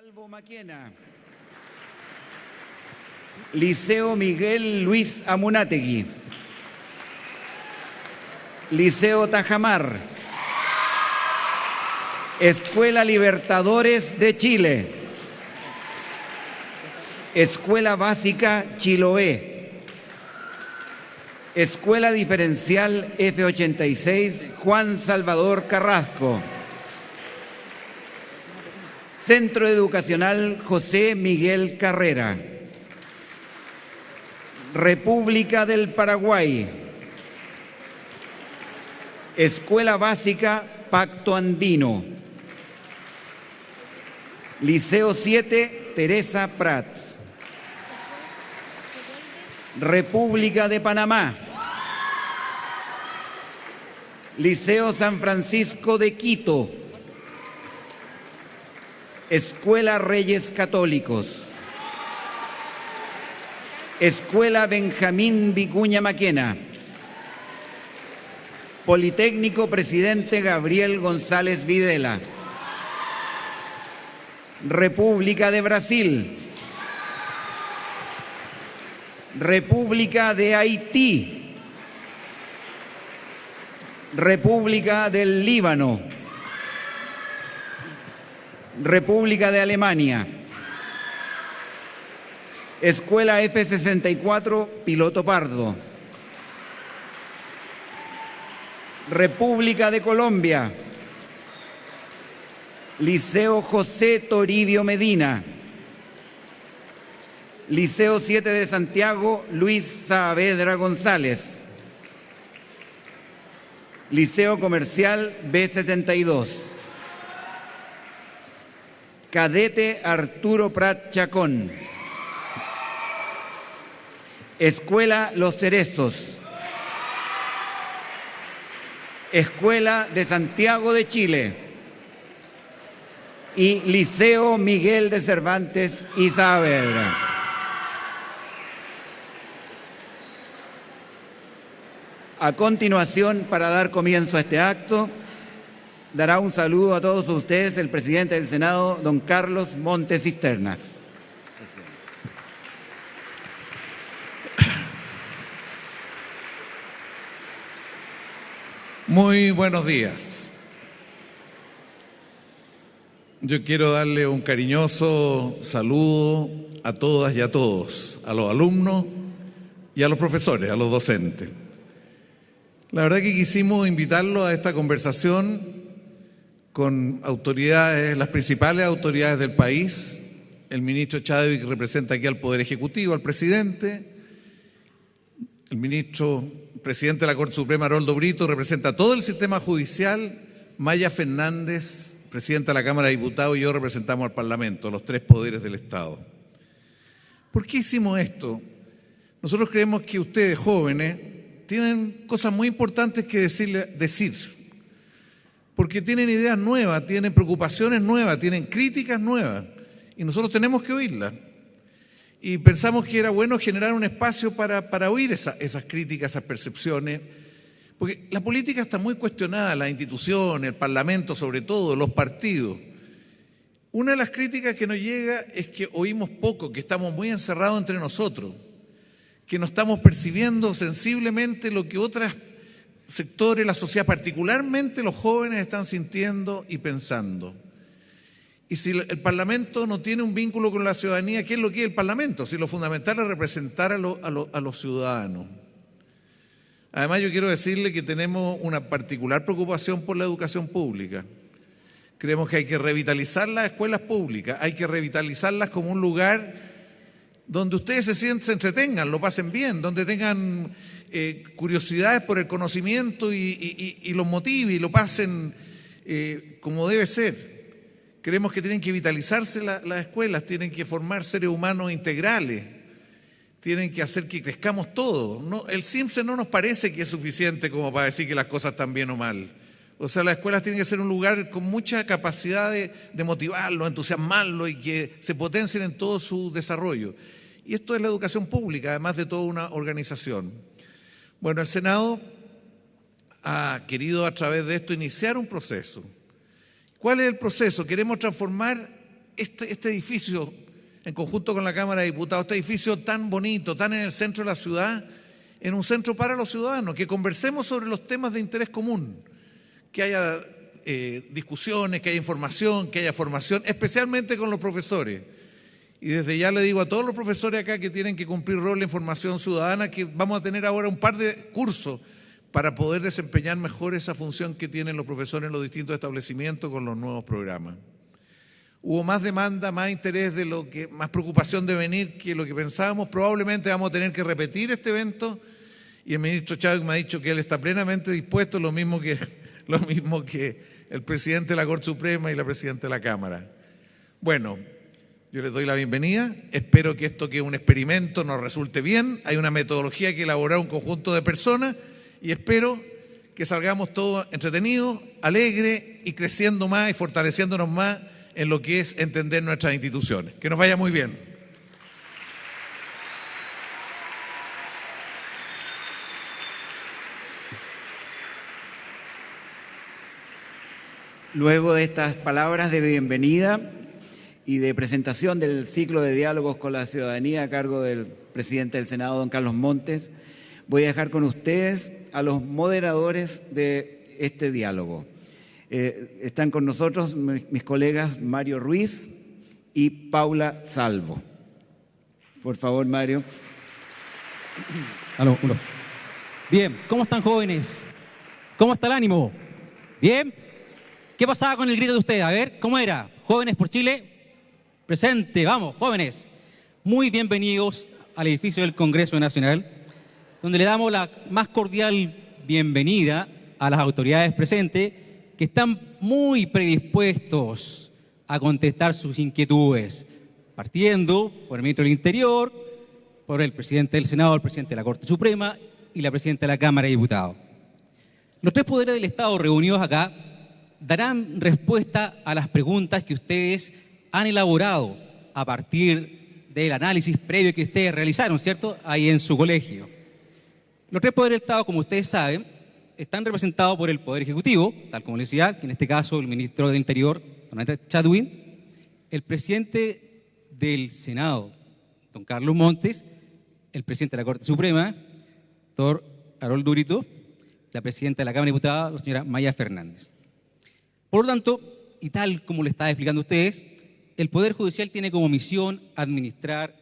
Albo Maquena. Liceo Miguel Luis Amunategui. Liceo Tajamar. Escuela Libertadores de Chile. Escuela Básica Chiloé. Escuela Diferencial F86 Juan Salvador Carrasco. Centro Educacional José Miguel Carrera. República del Paraguay. Escuela Básica Pacto Andino. Liceo 7 Teresa Prats. República de Panamá. Liceo San Francisco de Quito. Escuela Reyes Católicos. Escuela Benjamín Vicuña Maquena. Politécnico Presidente Gabriel González Videla. República de Brasil. República de Haití. República del Líbano. República de Alemania. Escuela F-64 Piloto Pardo. República de Colombia. Liceo José Toribio Medina. Liceo 7 de Santiago Luis Saavedra González. Liceo Comercial B72. Cadete Arturo Prat Chacón. Escuela Los Cerezos. Escuela de Santiago de Chile. Y Liceo Miguel de Cervantes y. A continuación, para dar comienzo a este acto, dará un saludo a todos ustedes el presidente del Senado, don Carlos Montes Cisternas. Muy buenos días. Yo quiero darle un cariñoso saludo a todas y a todos, a los alumnos y a los profesores, a los docentes. La verdad que quisimos invitarlos a esta conversación con autoridades, las principales autoridades del país. El ministro Chadwick representa aquí al Poder Ejecutivo, al presidente. El ministro presidente de la Corte Suprema, Haroldo Brito, representa todo el sistema judicial. Maya Fernández, presidenta de la Cámara de Diputados, y yo representamos al Parlamento, los tres poderes del Estado. ¿Por qué hicimos esto? Nosotros creemos que ustedes, jóvenes, tienen cosas muy importantes que decirle, decir, porque tienen ideas nuevas, tienen preocupaciones nuevas, tienen críticas nuevas, y nosotros tenemos que oírlas. Y pensamos que era bueno generar un espacio para, para oír esa, esas críticas, esas percepciones, porque la política está muy cuestionada, las instituciones, el Parlamento sobre todo, los partidos. Una de las críticas que nos llega es que oímos poco, que estamos muy encerrados entre nosotros, que no estamos percibiendo sensiblemente lo que otros sectores, la sociedad, particularmente los jóvenes, están sintiendo y pensando. Y si el Parlamento no tiene un vínculo con la ciudadanía, ¿qué es lo que es el Parlamento? Si lo fundamental es representar a, a, a los ciudadanos. Además, yo quiero decirle que tenemos una particular preocupación por la educación pública. Creemos que hay que revitalizar las escuelas públicas, hay que revitalizarlas como un lugar donde ustedes se, sienten, se entretengan, lo pasen bien, donde tengan eh, curiosidades por el conocimiento y, y, los motive y lo pasen eh, como debe ser. Creemos que tienen que vitalizarse la, las escuelas, tienen que formar seres humanos integrales, tienen que hacer que crezcamos todos. No, el Simpson no nos parece que es suficiente como para decir que las cosas están bien o mal. O sea, las escuelas tienen que ser un lugar con mucha capacidad de, de motivarlo, entusiasmarlo y que se potencien en todo su desarrollo. Y esto es la educación pública, además de toda una organización. Bueno, el Senado ha querido a través de esto iniciar un proceso. ¿Cuál es el proceso? Queremos transformar este, este edificio, en conjunto con la Cámara de Diputados, este edificio tan bonito, tan en el centro de la ciudad, en un centro para los ciudadanos, que conversemos sobre los temas de interés común, que haya eh, discusiones, que haya información, que haya formación, especialmente con los profesores. Y desde ya le digo a todos los profesores acá que tienen que cumplir rol en formación ciudadana que vamos a tener ahora un par de cursos para poder desempeñar mejor esa función que tienen los profesores en los distintos establecimientos con los nuevos programas. Hubo más demanda, más interés de lo que, más preocupación de venir que lo que pensábamos. Probablemente vamos a tener que repetir este evento y el ministro Chávez me ha dicho que él está plenamente dispuesto, lo mismo que, lo mismo que el presidente de la Corte Suprema y la presidenta de la Cámara. Bueno, yo les doy la bienvenida. Espero que esto que es un experimento nos resulte bien. Hay una metodología que elaborar un conjunto de personas y espero que salgamos todos entretenidos, alegres y creciendo más y fortaleciéndonos más en lo que es entender nuestras instituciones. Que nos vaya muy bien. Luego de estas palabras de bienvenida, y de presentación del ciclo de diálogos con la ciudadanía a cargo del presidente del Senado, don Carlos Montes, voy a dejar con ustedes a los moderadores de este diálogo. Eh, están con nosotros mis colegas Mario Ruiz y Paula Salvo. Por favor, Mario. Bien, ¿cómo están jóvenes? ¿Cómo está el ánimo? ¿Bien? ¿Qué pasaba con el grito de ustedes? A ver, ¿cómo era? Jóvenes por Chile, Presente, vamos, jóvenes. Muy bienvenidos al edificio del Congreso Nacional, donde le damos la más cordial bienvenida a las autoridades presentes que están muy predispuestos a contestar sus inquietudes, partiendo por el ministro del Interior, por el presidente del Senado, el presidente de la Corte Suprema y la presidenta de la Cámara de Diputados. Los tres poderes del Estado reunidos acá darán respuesta a las preguntas que ustedes han elaborado a partir del análisis previo que ustedes realizaron, ¿cierto? Ahí en su colegio. Los tres poderes del Estado, como ustedes saben, están representados por el Poder Ejecutivo, tal como les decía, que en este caso el ministro del Interior, don Andrés Chadwin, el presidente del Senado, don Carlos Montes, el presidente de la Corte Suprema, doctor Harold Durito, la presidenta de la Cámara de Diputados, la señora Maya Fernández. Por lo tanto, y tal como le estaba explicando a ustedes, el Poder Judicial tiene como misión administrar,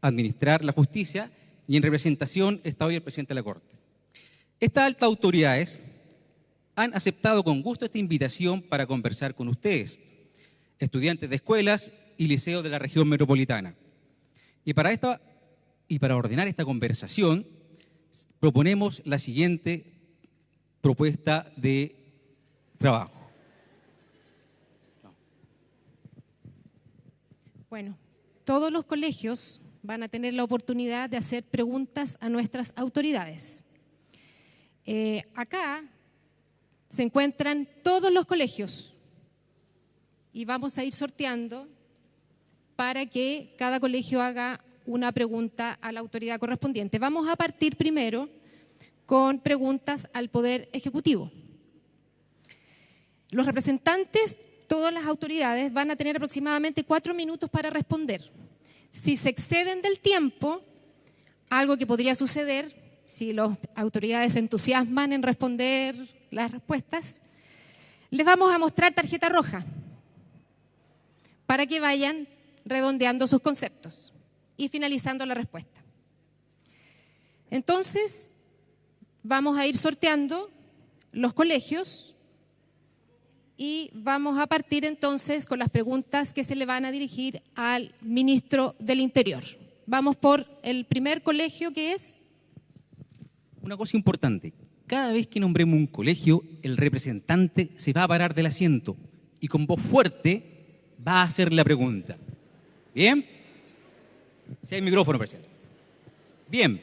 la justicia y en representación está hoy el presidente de la Corte. Estas altas autoridades han aceptado con gusto esta invitación para conversar con ustedes, estudiantes de escuelas y liceos de la región metropolitana. Y para, esta, y para ordenar esta conversación, proponemos la siguiente propuesta de trabajo. Bueno, todos los colegios van a tener la oportunidad de hacer preguntas a nuestras autoridades. Eh, acá se encuentran todos los colegios y vamos a ir sorteando para que cada colegio haga una pregunta a la autoridad correspondiente. Vamos a partir primero con preguntas al Poder Ejecutivo. Los representantes todas las autoridades van a tener aproximadamente cuatro minutos para responder. Si se exceden del tiempo, algo que podría suceder si las autoridades se entusiasman en responder las respuestas, les vamos a mostrar tarjeta roja para que vayan redondeando sus conceptos y finalizando la respuesta. Entonces, vamos a ir sorteando los colegios y vamos a partir entonces con las preguntas que se le van a dirigir al ministro del Interior. Vamos por el primer colegio que es... Una cosa importante, cada vez que nombremos un colegio, el representante se va a parar del asiento y con voz fuerte va a hacer la pregunta. ¿Bien? Si hay micrófono, presidente. Bien.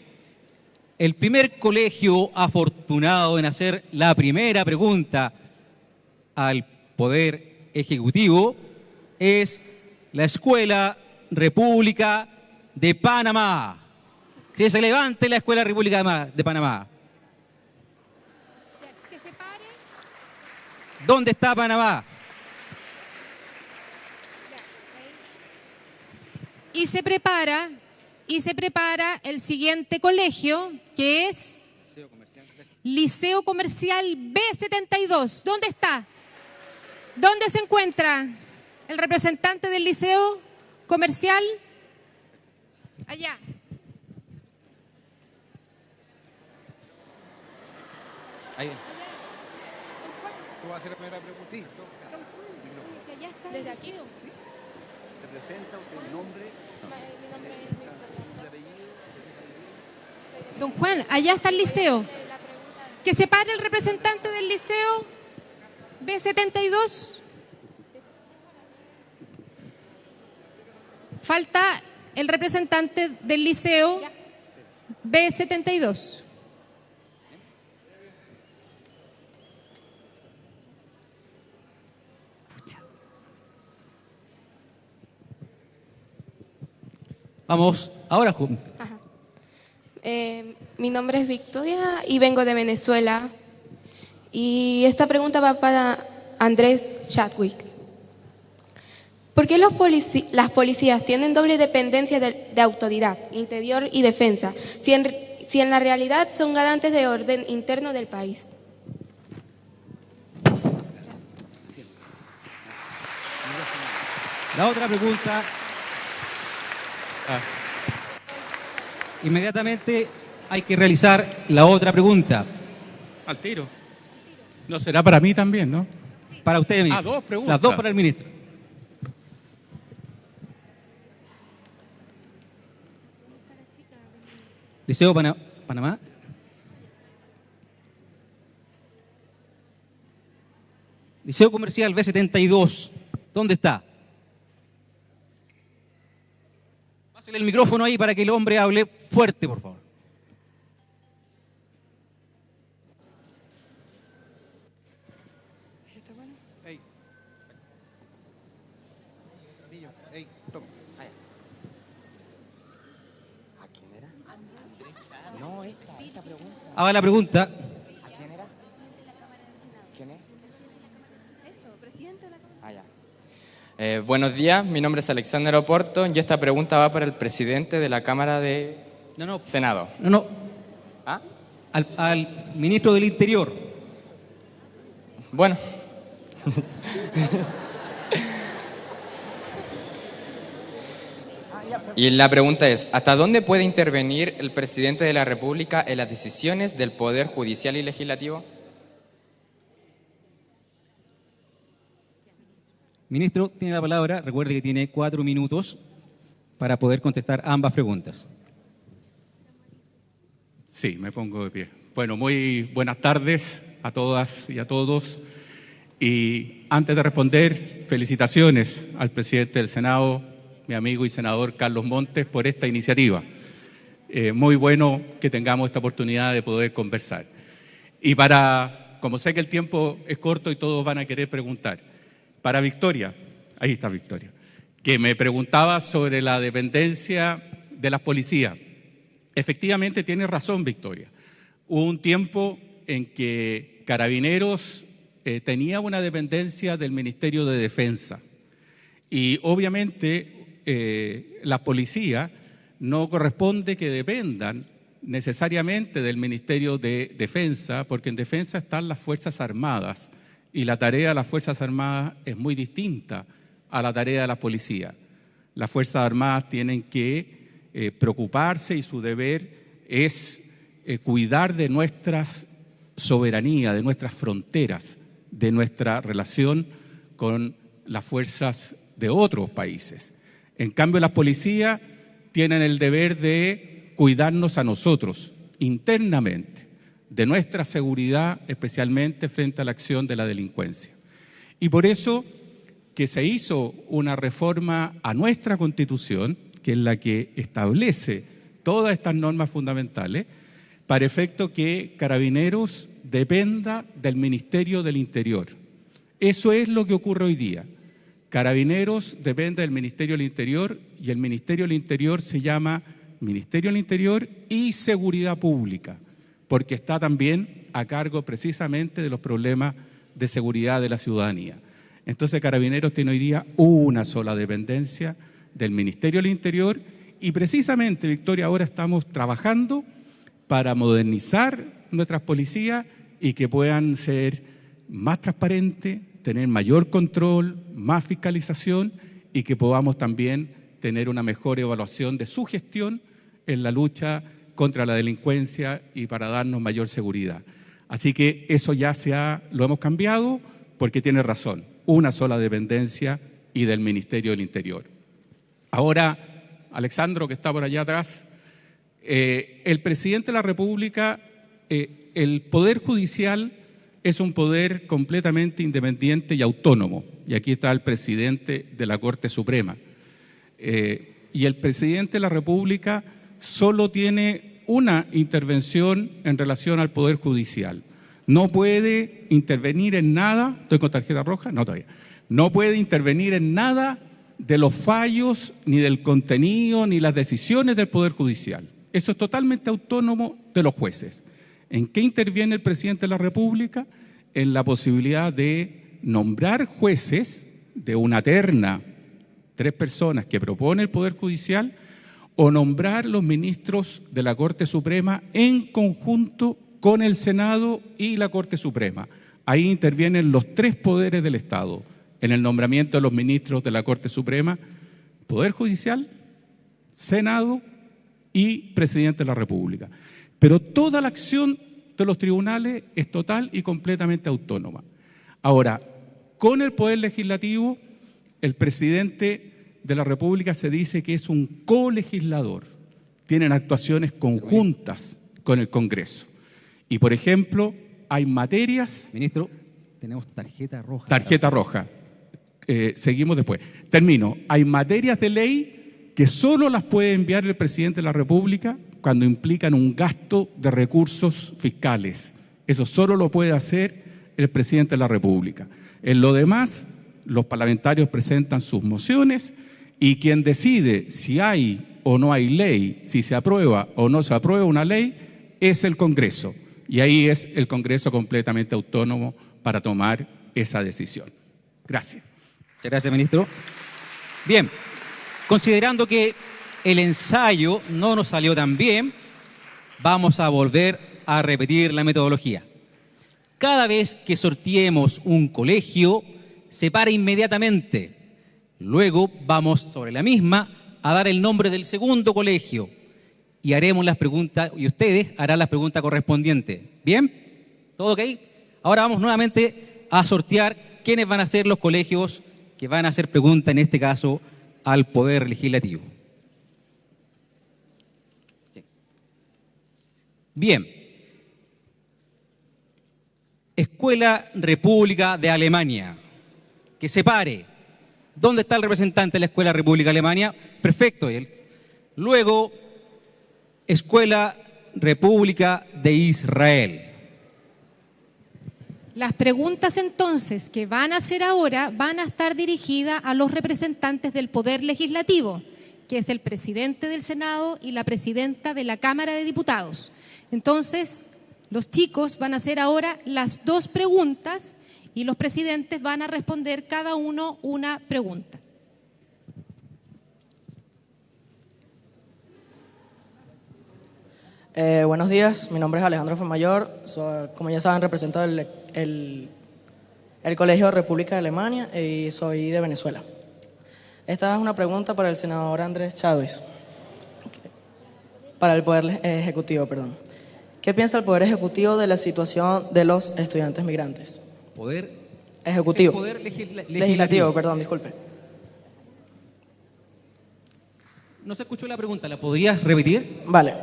El primer colegio afortunado en hacer la primera pregunta al Poder Ejecutivo es la Escuela República de Panamá. Que se levante la Escuela República de Panamá. ¿Dónde está Panamá? y se prepara y se prepara el siguiente colegio que es Liceo Comercial B72. ¿Dónde está? ¿Dónde se encuentra el representante del Liceo Comercial? Allá. Ahí. ¿Tú vas a hacer la primera pregunta? Sí, Allá está Desde aquí. se presenta usted el nombre, el apellido. Don Juan, allá está el liceo. Que se pare el representante del liceo B72. Falta el representante del liceo B72. Vamos, ahora, Ju- Eh, mi nombre es Victoria y vengo de Venezuela. Y esta pregunta va para Andrés Chadwick. ¿Por qué los polici- las policías tienen doble dependencia de, de autoridad, interior y defensa, si en, si en la realidad son garantes de orden interno del país? la otra pregunta. Ah. Inmediatamente hay que realizar la otra pregunta. Al tiro. No será para mí también, ¿no? Para usted, ministro. Ah, dos preguntas. Las dos para el ministro. Liceo Pana- Panamá. Liceo Comercial B72. ¿Dónde está? Pásale el micrófono ahí para que el hombre hable fuerte, por favor. Ey. Niño, ey, toma. Haga la pregunta. Eh, buenos días, mi nombre es Alexander Oporto y esta pregunta va para el presidente de la Cámara de No, no, Senado. no, no. ¿Ah? Al, al ministro del Interior. Bueno. Y la pregunta es, ¿hasta dónde puede intervenir el presidente de la República en las decisiones del Poder Judicial y Legislativo? Ministro, tiene la palabra. Recuerde que tiene cuatro minutos para poder contestar ambas preguntas. Sí, me pongo de pie. Bueno, muy buenas tardes a todas y a todos. Y antes de responder, felicitaciones al presidente del Senado, mi amigo y senador Carlos Montes, por esta iniciativa. Eh, muy bueno que tengamos esta oportunidad de poder conversar. Y para, como sé que el tiempo es corto y todos van a querer preguntar, para Victoria, ahí está Victoria, que me preguntaba sobre la dependencia de las policías. Efectivamente tiene razón Victoria. Hubo un tiempo en que Carabineros eh, tenía una dependencia del Ministerio de Defensa y obviamente eh, la policía no corresponde que dependan necesariamente del Ministerio de Defensa, porque en defensa están las Fuerzas Armadas y la tarea de las Fuerzas Armadas es muy distinta a la tarea de la policía. Las Fuerzas Armadas tienen que eh, preocuparse y su deber es cuidar de nuestras soberanía, de nuestras fronteras, de nuestra relación con las fuerzas de otros países. En cambio, las policías tienen el deber de cuidarnos a nosotros internamente, de nuestra seguridad, especialmente frente a la acción de la delincuencia. Y por eso que se hizo una reforma a nuestra constitución, que es la que establece todas estas normas fundamentales, para efecto que Carabineros dependa del Ministerio del Interior. Eso es lo que ocurre hoy día. Carabineros depende del Ministerio del Interior y el Ministerio del Interior se llama Ministerio del Interior y Seguridad Pública, porque está también a cargo precisamente de los problemas de seguridad de la ciudadanía. Entonces Carabineros tiene hoy día una sola dependencia del Ministerio del Interior y precisamente, Victoria, ahora estamos trabajando para modernizar nuestras policías y que puedan ser más transparentes, tener mayor control, más fiscalización y que podamos también tener una mejor evaluación de su gestión en la lucha contra la delincuencia y para darnos mayor seguridad. Así que eso ya se ha, lo hemos cambiado porque tiene razón, una sola dependencia y del Ministerio del Interior. Ahora, Alexandro, que está por allá atrás, eh, el presidente de la República, eh, el Poder Judicial es un poder completamente independiente y autónomo. Y aquí está el presidente de la Corte Suprema. Eh, y el presidente de la República solo tiene una intervención en relación al Poder Judicial. No puede intervenir en nada, estoy con tarjeta roja, no todavía, no puede intervenir en nada de los fallos, ni del contenido, ni las decisiones del Poder Judicial. Eso es totalmente autónomo de los jueces. ¿En qué interviene el presidente de la República? En la posibilidad de nombrar jueces de una terna, tres personas que propone el Poder Judicial, o nombrar los ministros de la Corte Suprema en conjunto con el Senado y la Corte Suprema. Ahí intervienen los tres poderes del Estado en el nombramiento de los ministros de la Corte Suprema, Poder Judicial, Senado y Presidente de la República. Pero toda la acción de los tribunales es total y completamente autónoma. Ahora, con el Poder Legislativo, el presidente de la República se dice que es un colegislador. Tienen actuaciones conjuntas con el Congreso. Y, por ejemplo, hay materias... Ministro, tenemos tarjeta roja. Tarjeta roja. Eh, seguimos después. Termino. Hay materias de ley que solo las puede enviar el presidente de la República cuando implican un gasto de recursos fiscales. Eso solo lo puede hacer el presidente de la República. En lo demás, los parlamentarios presentan sus mociones y quien decide si hay o no hay ley, si se aprueba o no se aprueba una ley, es el Congreso. Y ahí es el Congreso completamente autónomo para tomar esa decisión. Gracias. Muchas gracias, ministro. Bien, considerando que el ensayo no nos salió tan bien, vamos a volver a repetir la metodología. Cada vez que sorteemos un colegio, se para inmediatamente. Luego vamos sobre la misma a dar el nombre del segundo colegio y haremos las preguntas, y ustedes harán las preguntas correspondientes. ¿Bien? ¿Todo ok? Ahora vamos nuevamente a sortear quiénes van a ser los colegios que van a hacer preguntas, en este caso, al Poder Legislativo. Bien. Escuela República de Alemania. Que se pare. ¿Dónde está el representante de la Escuela República Alemania? Perfecto. Luego, Escuela República de Israel. Las preguntas entonces que van a hacer ahora van a estar dirigidas a los representantes del Poder Legislativo, que es el presidente del Senado y la presidenta de la Cámara de Diputados. Entonces, los chicos van a hacer ahora las dos preguntas y los presidentes van a responder cada uno una pregunta. Eh, buenos días, mi nombre es Alejandro Femayor, como ya saben represento el, el, el, Colegio República de Alemania y soy de Venezuela. Esta es una pregunta para el senador Andrés Chávez, para el Poder Ejecutivo, perdón. ¿Qué piensa el Poder Ejecutivo de la situación de los estudiantes migrantes? Poder Ejecutivo. Poder legislativo. legislativo, perdón, disculpe. No se escuchó la pregunta, ¿la podrías repetir? Vale.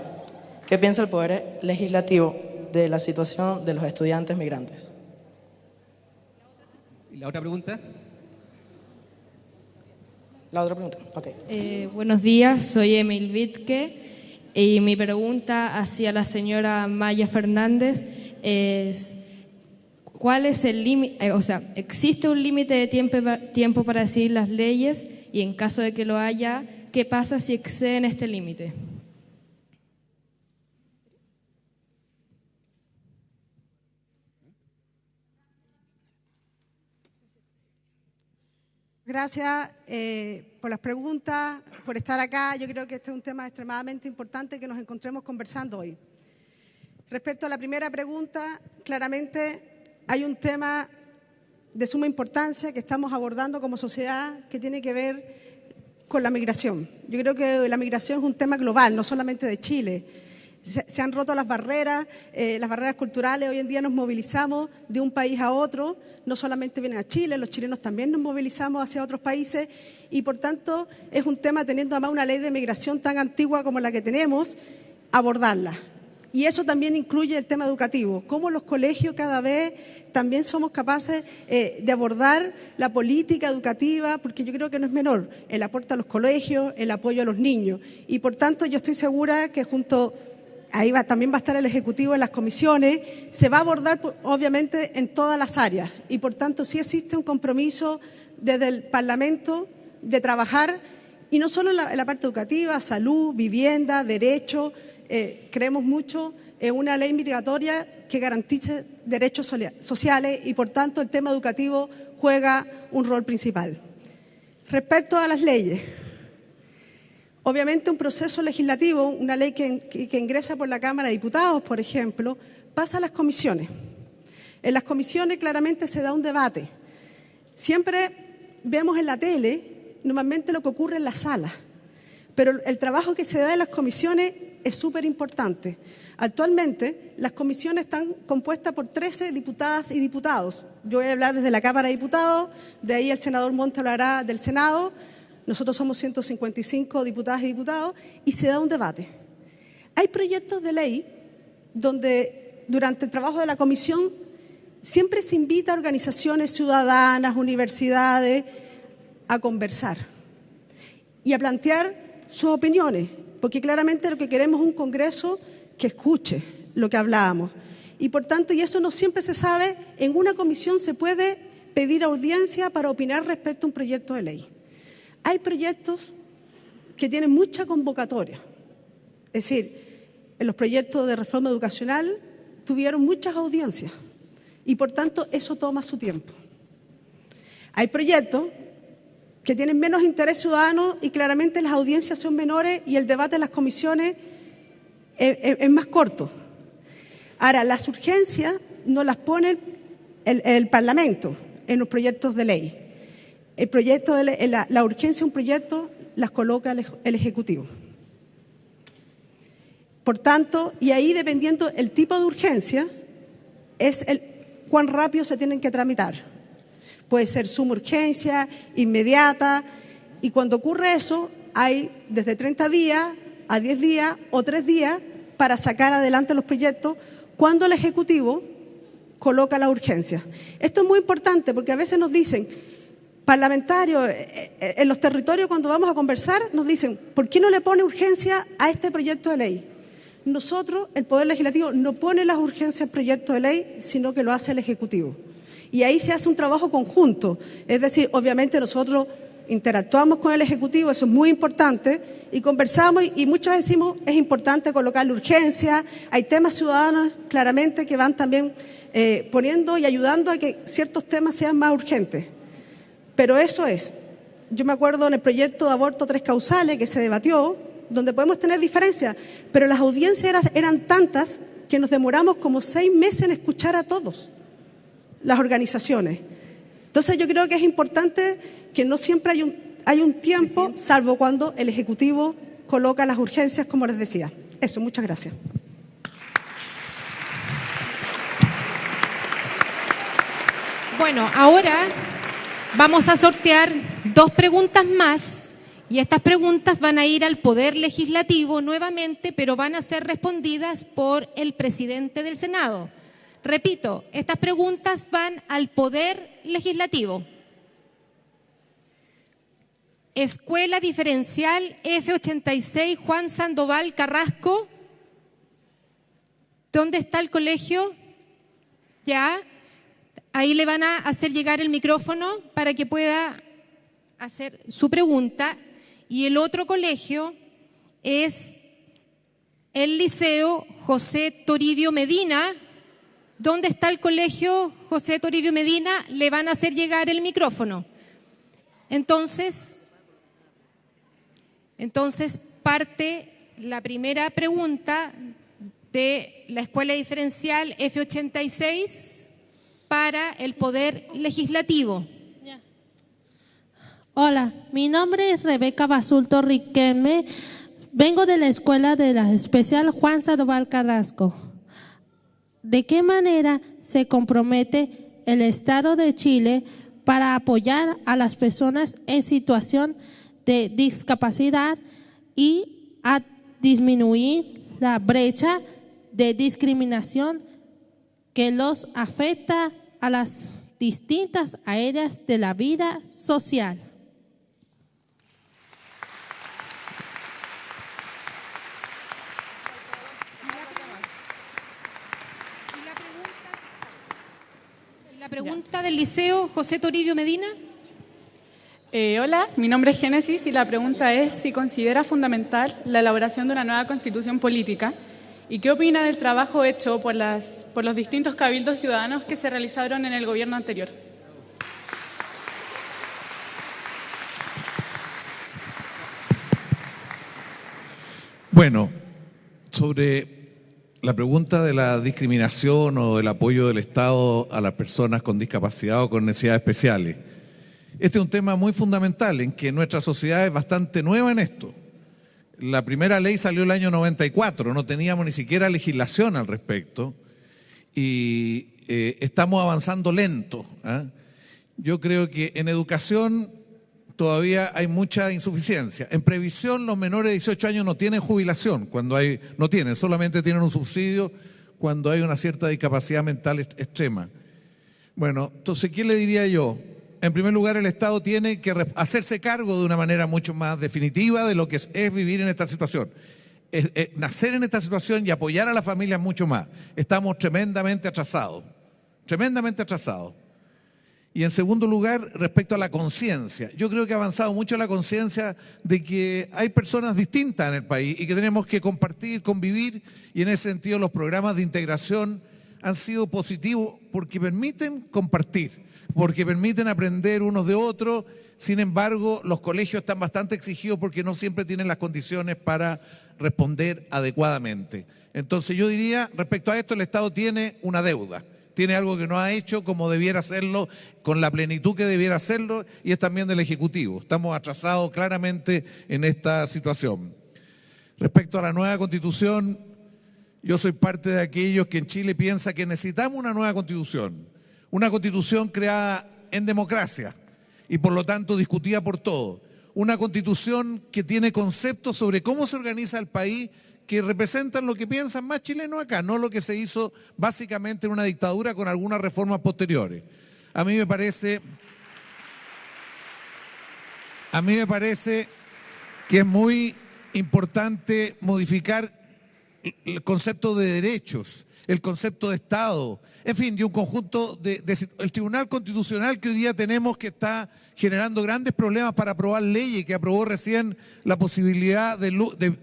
¿Qué piensa el Poder Legislativo de la situación de los estudiantes migrantes? ¿Y la otra pregunta? La otra pregunta, ok. Eh, buenos días, soy Emil Wittke y mi pregunta hacia la señora Maya Fernández es, ¿cuál es el límite? Eh, o sea, ¿existe un límite de tiempo, tiempo para decidir las leyes? Y en caso de que lo haya, ¿qué pasa si exceden este límite? Gracias eh, por las preguntas, por estar acá. Yo creo que este es un tema extremadamente importante que nos encontremos conversando hoy. Respecto a la primera pregunta, claramente hay un tema de suma importancia que estamos abordando como sociedad que tiene que ver con la migración. Yo creo que la migración es un tema global, no solamente de Chile. Se, han roto las barreras, eh, las barreras culturales. Hoy en día nos movilizamos de un país a otro. No solamente vienen a Chile, los chilenos también nos movilizamos hacia otros países. Y por tanto es un tema, teniendo además una ley de migración tan antigua como la que tenemos, abordarla. Y eso también incluye el tema educativo, cómo los colegios cada vez también somos capaces eh, de abordar la política educativa, porque yo creo que no es menor el aporte a los colegios, el apoyo a los niños. Y por tanto yo estoy segura que junto, ahí va, también va a estar el Ejecutivo en las comisiones, se va a abordar obviamente en todas las áreas. Y por tanto sí existe un compromiso desde el Parlamento de trabajar, y no solo en la, parte educativa, salud, vivienda, derecho, eh, creemos mucho en una ley migratoria que garantice derechos sociales y, por tanto, el tema educativo juega un rol principal. Respecto a las leyes, obviamente un proceso legislativo, una ley que, ingresa por la Cámara de Diputados, por ejemplo, pasa a las comisiones. En las comisiones claramente se da un debate. Siempre vemos en la tele normalmente lo que ocurre en la sala, pero el trabajo que se da en las comisiones es súper importante. Actualmente, las comisiones están compuestas por 13 diputadas y diputados. Yo voy a hablar desde la Cámara de Diputados, de ahí el senador Monte hablará del Senado. Nosotros somos 155 diputadas y diputados y se da un debate. Hay proyectos de ley donde durante el trabajo de la comisión siempre se invita a organizaciones ciudadanas, universidades, a conversar y a plantear sus opiniones, porque claramente lo que queremos es un Congreso que escuche lo que hablábamos. Y por tanto, y eso no siempre se sabe, en una comisión se puede pedir audiencia para opinar respecto a un proyecto de ley. Hay proyectos que tienen mucha convocatoria. Es decir, en los proyectos de reforma educacional tuvieron muchas audiencias y por tanto eso toma su tiempo. Hay proyectos que tienen menos interés ciudadano y claramente las audiencias son menores y el debate en las comisiones es, más corto. Ahora, las urgencias no las pone el, Parlamento en los proyectos de ley. El proyecto de la, urgencia de un proyecto las coloca el, Ejecutivo. Por tanto, y ahí dependiendo el tipo de urgencia, es el cuán rápido se tienen que tramitar. Puede ser suma urgencia, inmediata, y cuando ocurre eso, hay desde 30 días a 10 días o 3 días para sacar adelante los proyectos cuando el Ejecutivo coloca la urgencia. Esto es muy importante porque a veces nos dicen, parlamentarios, eh, eh, en los territorios cuando vamos a conversar, nos dicen, ¿por qué no le pone urgencia a este proyecto de ley? Nosotros, el Poder Legislativo, no pone las urgencias al proyecto de ley, sino que lo hace el Ejecutivo. Y ahí se hace un trabajo conjunto. Es decir, obviamente nosotros interactuamos con el Ejecutivo, eso es muy importante, y conversamos y, muchas veces decimos es importante colocar urgencia, hay temas ciudadanos claramente que van también eh, poniendo y ayudando a que ciertos temas sean más urgentes. Pero eso es, yo me acuerdo en el proyecto de aborto tres causales que se debatió, donde podemos tener diferencias, pero las audiencias eran tantas que nos demoramos como seis meses en escuchar a todos, las organizaciones. Entonces yo creo que es importante que no siempre hay un, hay un tiempo, salvo cuando el Ejecutivo coloca las urgencias, como les decía. Eso, muchas gracias. Bueno, ahora vamos a sortear dos preguntas más y estas preguntas van a ir al Poder Legislativo nuevamente, pero van a ser respondidas por el presidente del Senado. Repito, estas preguntas van al Poder Legislativo. Escuela Diferencial F86 Juan Sandoval Carrasco. ¿Dónde está el colegio? Ya. Ahí le van a hacer llegar el micrófono para que pueda hacer su pregunta. Y el otro colegio es el Liceo José Toribio Medina. ¿Dónde está el colegio José Toribio Medina? Le van a hacer llegar el micrófono. Entonces, entonces parte la primera pregunta de la Escuela Diferencial F86 para el Poder Legislativo. Hola, mi nombre es Rebeca Basulto Riquelme. Vengo de la Escuela de la Especial Juan Sandoval Carrasco. ¿De qué manera se compromete el Estado de Chile para apoyar a las personas en situación de discapacidad y a disminuir la brecha de discriminación que los afecta a las distintas áreas de la vida social? La pregunta del Liceo José Toribio Medina. Eh, hola, mi nombre es Génesis y la pregunta es si considera fundamental la elaboración de una nueva constitución política y qué opina del trabajo hecho por, las, por los distintos cabildos ciudadanos que se realizaron en el gobierno anterior. Bueno, sobre la pregunta de la discriminación o el apoyo del Estado a las personas con discapacidad o con necesidades especiales. Este es un tema muy fundamental en que nuestra sociedad es bastante nueva en esto. La primera ley salió el año 94, no teníamos ni siquiera legislación al respecto y eh, estamos avanzando lento. ¿ah? Yo creo que en educación todavía hay mucha insuficiencia. En previsión, los menores de 18 años no tienen jubilación, cuando hay, no tienen, solamente tienen un subsidio cuando hay una cierta discapacidad mental extrema. Bueno, entonces, ¿qué le diría yo? En primer lugar, el Estado tiene que hacerse cargo de una manera mucho más definitiva de lo que es, vivir en esta situación. nacer en esta situación y apoyar a la familia mucho más. Estamos tremendamente atrasados, tremendamente atrasados. Y en segundo lugar, respecto a la conciencia. Yo creo que ha avanzado mucho la conciencia de que hay personas distintas en el país y que tenemos que compartir, convivir, y en ese sentido los programas de integración han sido positivos porque permiten compartir, porque permiten aprender unos de otros. Sin embargo, los colegios están bastante exigidos porque no siempre tienen las condiciones para responder adecuadamente. Entonces yo diría, respecto a esto, el Estado tiene una deuda tiene algo que no ha hecho como debiera hacerlo, con la plenitud que debiera hacerlo, y es también del Ejecutivo. Estamos atrasados claramente en esta situación. Respecto a la nueva constitución, yo soy parte de aquellos que en Chile piensa que necesitamos una nueva constitución, una constitución creada en democracia y por lo tanto discutida por todos, una constitución que tiene conceptos sobre cómo se organiza el país que representan lo que piensan más chilenos acá, no lo que se hizo básicamente en una dictadura con algunas reformas posteriores. A mí me parece, a mí me parece que es muy importante modificar el concepto de derechos, el concepto de Estado, en fin, de un conjunto de, el Tribunal Constitucional que hoy día tenemos que está generando grandes problemas para aprobar leyes, que aprobó recién la posibilidad de,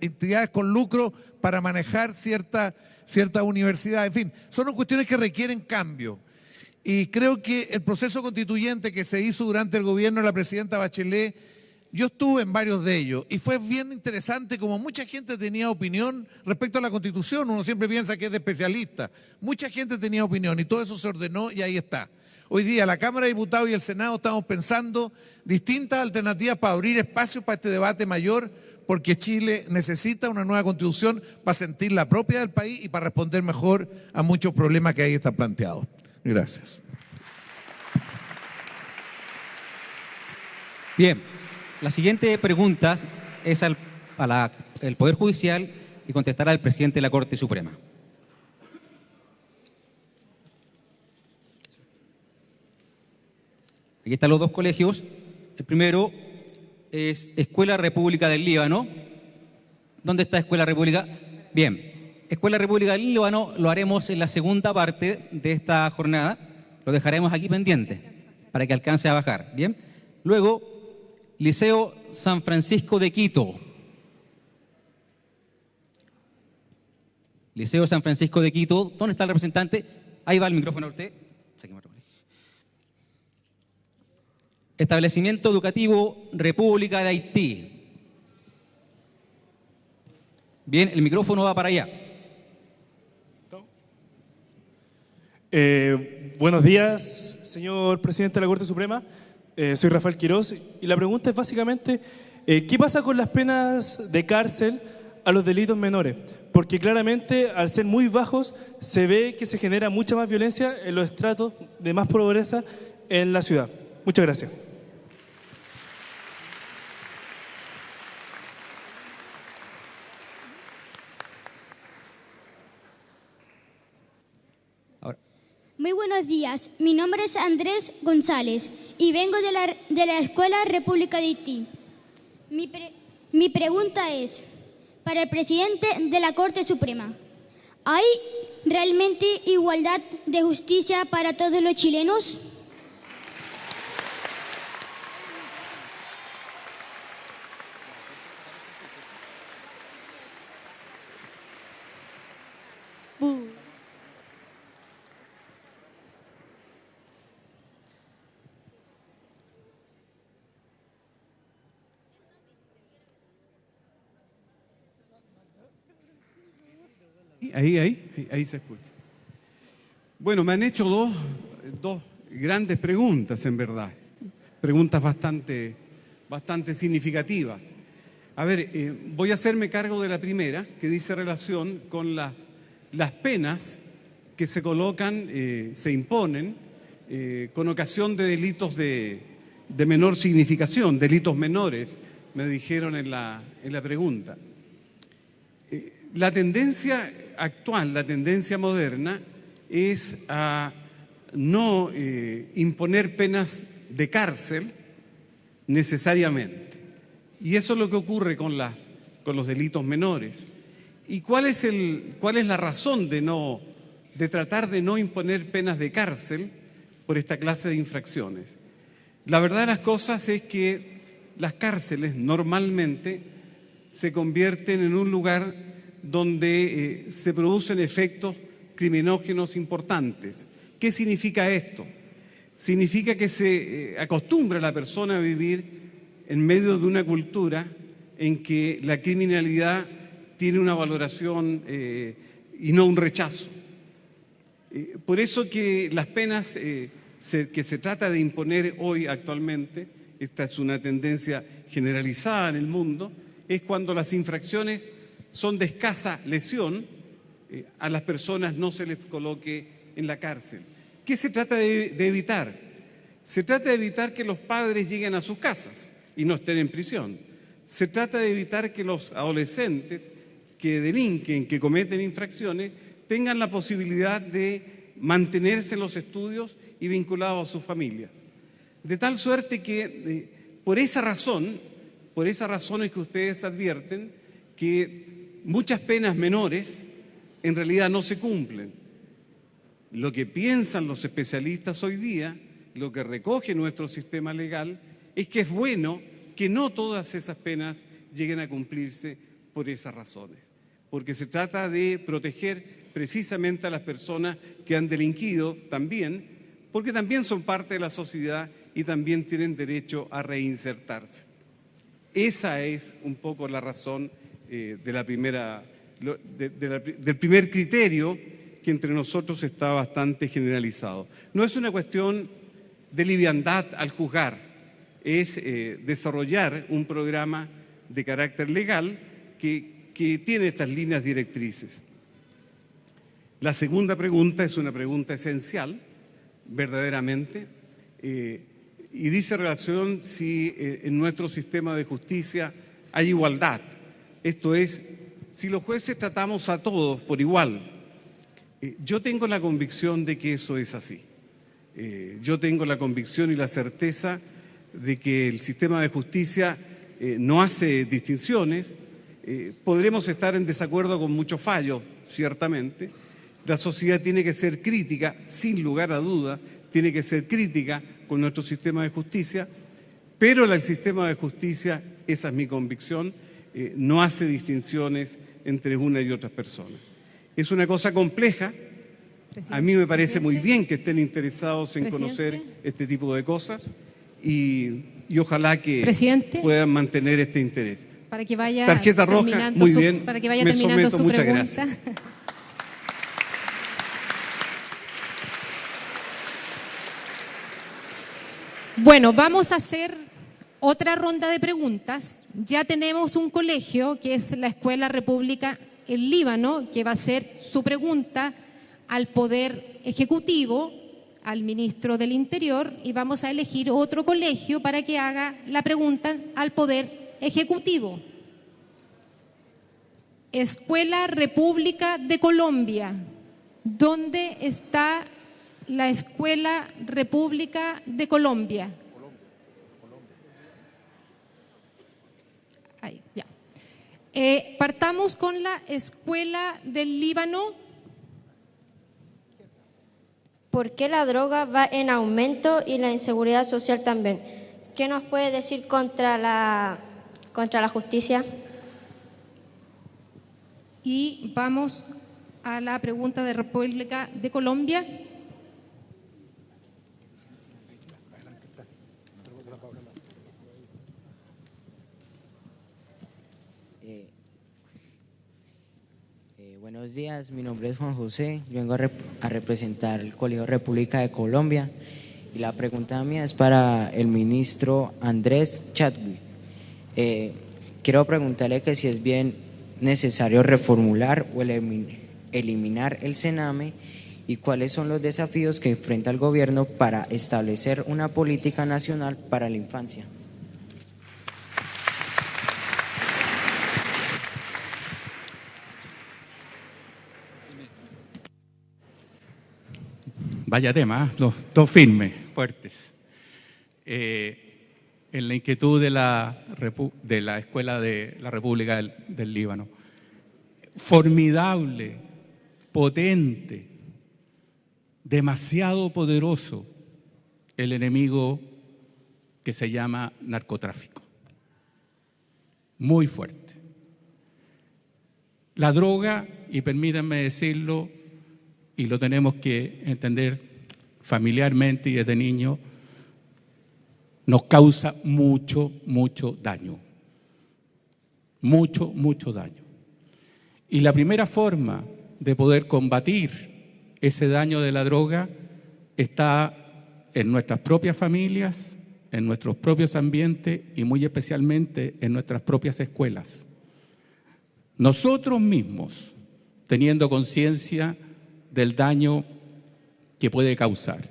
entidades con lucro para manejar cierta, cierta universidad. En fin, son cuestiones que requieren cambio. Y creo que el proceso constituyente que se hizo durante el gobierno de la presidenta Bachelet, yo estuve en varios de ellos y fue bien interesante como mucha gente tenía opinión respecto a la constitución. Uno siempre piensa que es de especialista. Mucha gente tenía opinión y todo eso se ordenó y ahí está. Hoy día la Cámara de Diputados y el Senado estamos pensando distintas alternativas para abrir espacio para este debate mayor, porque Chile necesita una nueva constitución para sentir la propia del país y para responder mejor a muchos problemas que ahí están planteados. Gracias. Bien, la siguiente pregunta es al el Poder Judicial y contestará el presidente de la Corte Suprema. Aquí están los dos colegios. El primero es Escuela República del Líbano. ¿Dónde está Escuela República? Bien, Escuela República del Líbano lo haremos en la segunda parte de esta jornada. Lo dejaremos aquí pendiente para que alcance a bajar. Bien. Luego, Liceo San Francisco de Quito. Liceo San Francisco de Quito. ¿Dónde está el representante? Ahí va el micrófono usted. Establecimiento Educativo República de Haití. Bien, el micrófono va para allá. Eh, buenos días, señor presidente de la Corte Suprema. Eh, soy Rafael Quiroz y la pregunta es básicamente, eh, ¿qué pasa con las penas de cárcel a los delitos menores? Porque claramente, al ser muy bajos, se ve que se genera mucha más violencia en los estratos de más pobreza en la ciudad. Muchas gracias. Muy buenos días, mi nombre es Andrés González y vengo de la, de la Escuela República de Haití. Mi, mi pregunta es, para el presidente de la Corte Suprema, ¿hay realmente igualdad de justicia para todos los chilenos? Ahí, ahí, ahí, se escucha. Bueno, me han hecho dos, dos grandes preguntas, en verdad. Preguntas bastante, bastante significativas. A ver, eh, voy a hacerme cargo de la primera, que dice relación con las, las penas que se colocan, eh, se imponen eh, con ocasión de delitos de, de menor significación, delitos menores, me dijeron en la, en la pregunta. La tendencia actual, la tendencia moderna, es a no eh, imponer penas de cárcel necesariamente. Y eso es lo que ocurre con, las, con los delitos menores. ¿Y cuál es, el, cuál es la razón de, no, de tratar de no imponer penas de cárcel por esta clase de infracciones? La verdad de las cosas es que las cárceles normalmente se convierten en un lugar donde eh, se producen efectos criminógenos importantes. ¿Qué significa esto? Significa que se eh, acostumbra a la persona a vivir en medio de una cultura en que la criminalidad tiene una valoración eh, y no un rechazo. Por eso que las penas que se trata de imponer hoy actualmente, esta es una tendencia generalizada en el mundo, es cuando las infracciones son de escasa lesión, eh, a las personas no se les coloque en la cárcel. ¿Qué se trata de, evitar? Se trata de evitar que los padres lleguen a sus casas y no estén en prisión. Se trata de evitar que los adolescentes que delinquen, que cometen infracciones, tengan la posibilidad de mantenerse en los estudios y vinculados a sus familias. De tal suerte que eh, por esa razón, por esa razón es que ustedes advierten que muchas penas menores en realidad no se cumplen. Lo que piensan los especialistas hoy día, lo que recoge nuestro sistema legal, es que es bueno que no todas esas penas lleguen a cumplirse por esas razones, porque se trata de proteger precisamente a las personas que han delinquido también, porque también son parte de la sociedad y también tienen derecho a reinsertarse. Esa es un poco la razón eh, de la primera, del primer criterio que entre nosotros está bastante generalizado. No es una cuestión de liviandad al juzgar, es eh, desarrollar un programa de carácter legal que, tiene estas líneas directrices. La segunda pregunta es una pregunta esencial, verdaderamente, eh, y dice relación si en nuestro sistema de justicia hay igualdad. Esto es, si los jueces tratamos a todos por igual. Eh, yo tengo la convicción de que eso es así. Eh, yo tengo la convicción y la certeza de que el sistema de justicia eh, no hace distinciones. Podremos estar en desacuerdo con muchos fallos, ciertamente. La sociedad tiene que ser crítica, sin lugar a duda, tiene que ser crítica con nuestro sistema de justicia, pero el sistema de justicia, esa es mi convicción, eh, no hace distinciones entre una y otras personas. Es una cosa compleja. A mí me parece muy bien que estén interesados en Presidente. conocer este tipo de cosas y, y ojalá que Presidente. puedan mantener este interés. Para que vaya Tarjeta roja, muy su- bien, Para que vaya me terminando someto, su muchas pregunta. gracias. Bueno, vamos a hacer otra ronda de preguntas. Ya tenemos un colegio, que es la Escuela República El Líbano, que va a hacer su pregunta al Poder Ejecutivo, al Ministro del Interior, y vamos a elegir otro colegio para que haga la pregunta al Poder Ejecutivo. Escuela República de Colombia. ¿Dónde está la Escuela República de Colombia? Ahí, ya. Eh, partamos con la Escuela del Líbano. ¿Por qué la droga va en aumento y la inseguridad social también? ¿Qué nos puede decir contra la, contra la justicia? Y vamos a la pregunta de República de Colombia. Buenos días, mi nombre es Juan José, vengo a, rep- a representar el Colegio República de Colombia y la pregunta mía es para el ministro Andrés Chadwick. Eh, quiero preguntarle que si es bien necesario reformular o elimin- eliminar el Sename y cuáles son los desafíos que enfrenta el gobierno para establecer una política nacional para la infancia. Vaya tema, ¿ah? dos, firmes, fuertes. Eh, en la inquietud de la, Escuela de la República del Líbano. Formidable, potente, demasiado poderoso el enemigo que se llama narcotráfico. Muy fuerte. La droga, y permítanme decirlo, y lo tenemos que entender familiarmente y desde niño, nos causa mucho, mucho daño. Mucho, mucho daño. Y la primera forma de poder combatir ese daño de la droga está en nuestras propias familias, en nuestros propios ambientes y muy especialmente en nuestras propias escuelas. Nosotros mismos, teniendo conciencia del daño que puede causar.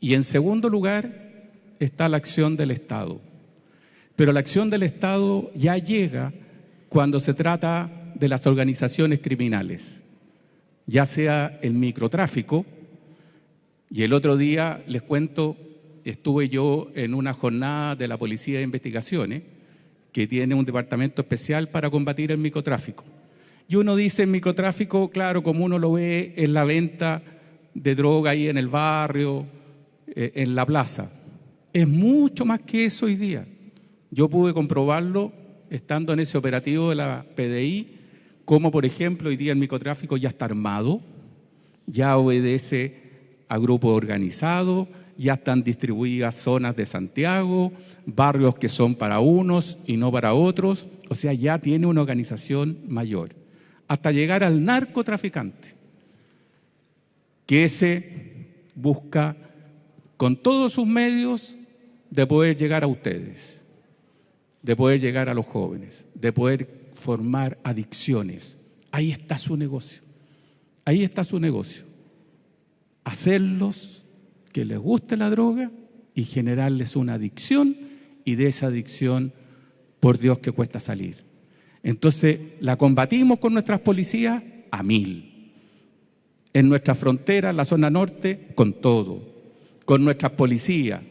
Y en segundo lugar está la acción del Estado. Pero la acción del Estado ya llega cuando se trata de las organizaciones criminales, ya sea el microtráfico, y el otro día les cuento, estuve yo en una jornada de la Policía de Investigaciones, que tiene un departamento especial para combatir el microtráfico. Y uno dice microtráfico, claro, como uno lo ve en la venta de droga ahí en el barrio, eh, en la plaza. Es mucho más que eso hoy día. Yo pude comprobarlo estando en ese operativo de la PDI, como por ejemplo hoy día el microtráfico ya está armado, ya obedece a grupos organizados, ya están distribuidas zonas de Santiago, barrios que son para unos y no para otros, o sea, ya tiene una organización mayor, hasta llegar al narcotraficante, que ese busca con todos sus medios de poder llegar a ustedes, de poder llegar a los jóvenes, de poder formar adicciones. Ahí está su negocio, ahí está su negocio. Hacerlos que les guste la droga y generarles una adicción y de esa adicción, por Dios que cuesta salir. Entonces, la combatimos con nuestras policías a mil. En nuestra frontera, la zona norte, con todo. Con nuestras policías,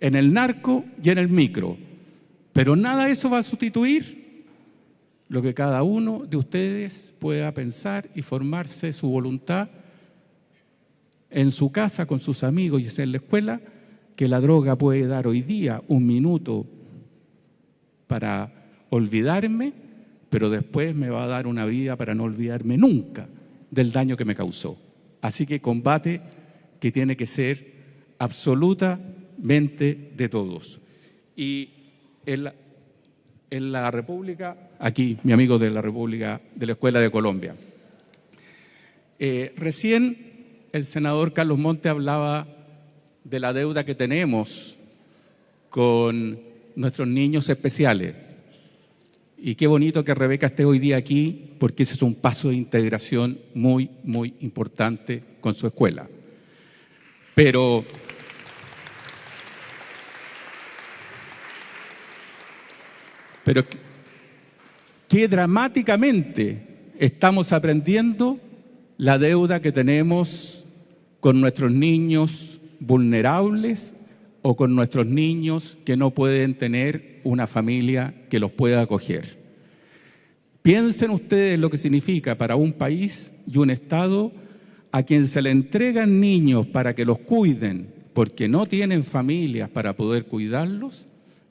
en el narco y en el micro. Pero nada de eso va a sustituir lo que cada uno de ustedes pueda pensar y formarse su voluntad en su casa con sus amigos y en la escuela, que la droga puede dar hoy día un minuto para olvidarme, pero después me va a dar una vida para no olvidarme nunca del daño que me causó. Así que combate que tiene que ser absoluta mente de todos. Y en la, en la República, aquí mi amigo de la República, de la Escuela de Colombia. Eh, recién el senador Carlos Monte hablaba de la deuda que tenemos con nuestros niños especiales. Y qué bonito que Rebeca esté hoy día aquí, porque ese es un paso de integración muy, muy importante con su escuela. Pero pero qué dramáticamente estamos aprendiendo la deuda que tenemos con nuestros niños vulnerables o con nuestros niños que no pueden tener una familia que los pueda acoger. Piensen ustedes lo que significa para un país y un Estado a quien se le entregan niños para que los cuiden porque no tienen familias para poder cuidarlos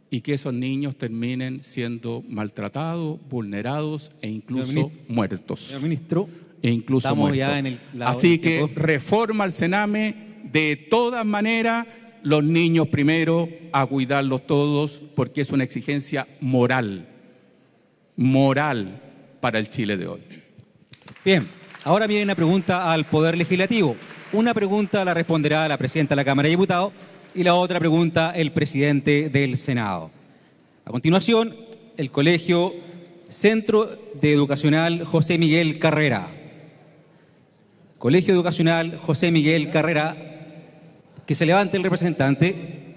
y que esos niños terminen siendo maltratados, vulnerados e incluso muertos. Señor ministro, e incluso estamos muertos. ya en el Así que reforma al Sename de todas maneras los niños primero a cuidarlos todos porque es una exigencia moral, moral para el Chile de hoy. Bien, ahora viene una pregunta al Poder Legislativo. Una pregunta la responderá la presidenta de la Cámara de Diputados y la otra pregunta el presidente del Senado. A continuación, el Colegio Centro de Educacional José Miguel Carrera. Colegio Educacional José Miguel Carrera, que se levante el representante.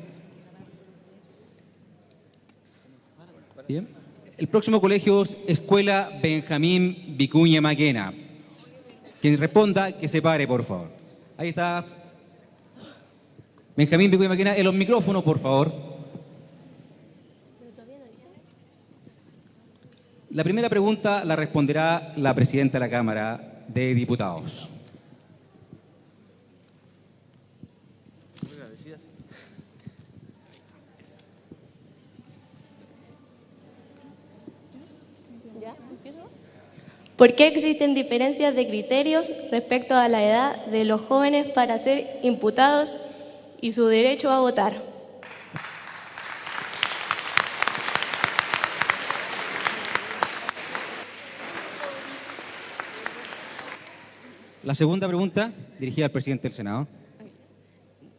Bien. El próximo colegio es Escuela Benjamín Vicuña Maquena. Quien responda, que se pare, por favor. Ahí está. Benjamín Vicuña Maquena, en los micrófonos, por favor. La primera pregunta la responderá la presidenta de la Cámara de Diputados. ¿Por qué existen diferencias de criterios respecto a la edad de los jóvenes para ser imputados y su derecho a votar? La segunda pregunta, dirigida al presidente del Senado.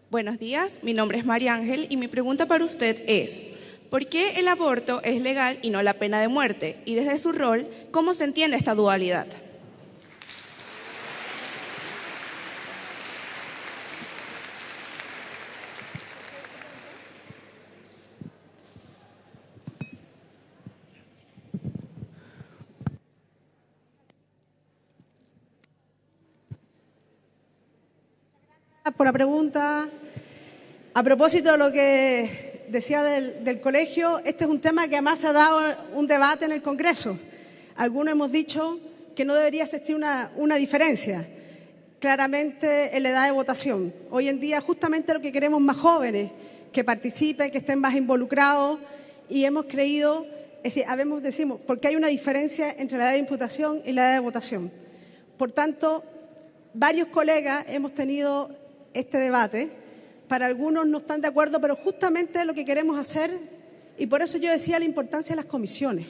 Buenos días, mi nombre es María Ángel y mi pregunta para usted es, ¿por qué el aborto es legal y no la pena de muerte? Y desde su rol, ¿cómo se entiende esta dualidad? por la pregunta. A propósito de lo que decía del, del colegio, este es un tema que además ha dado un debate en el Congreso. Algunos hemos dicho que no debería existir una, una diferencia claramente en la edad de votación. Hoy en día justamente lo que queremos más jóvenes, que participen, que estén más involucrados y hemos creído, es decir, habemos, decimos, porque hay una diferencia entre la edad de imputación y la edad de votación. Por tanto, varios colegas hemos tenido este debate. Para algunos no están de acuerdo, pero justamente lo que queremos hacer, y por eso yo decía la importancia de las comisiones,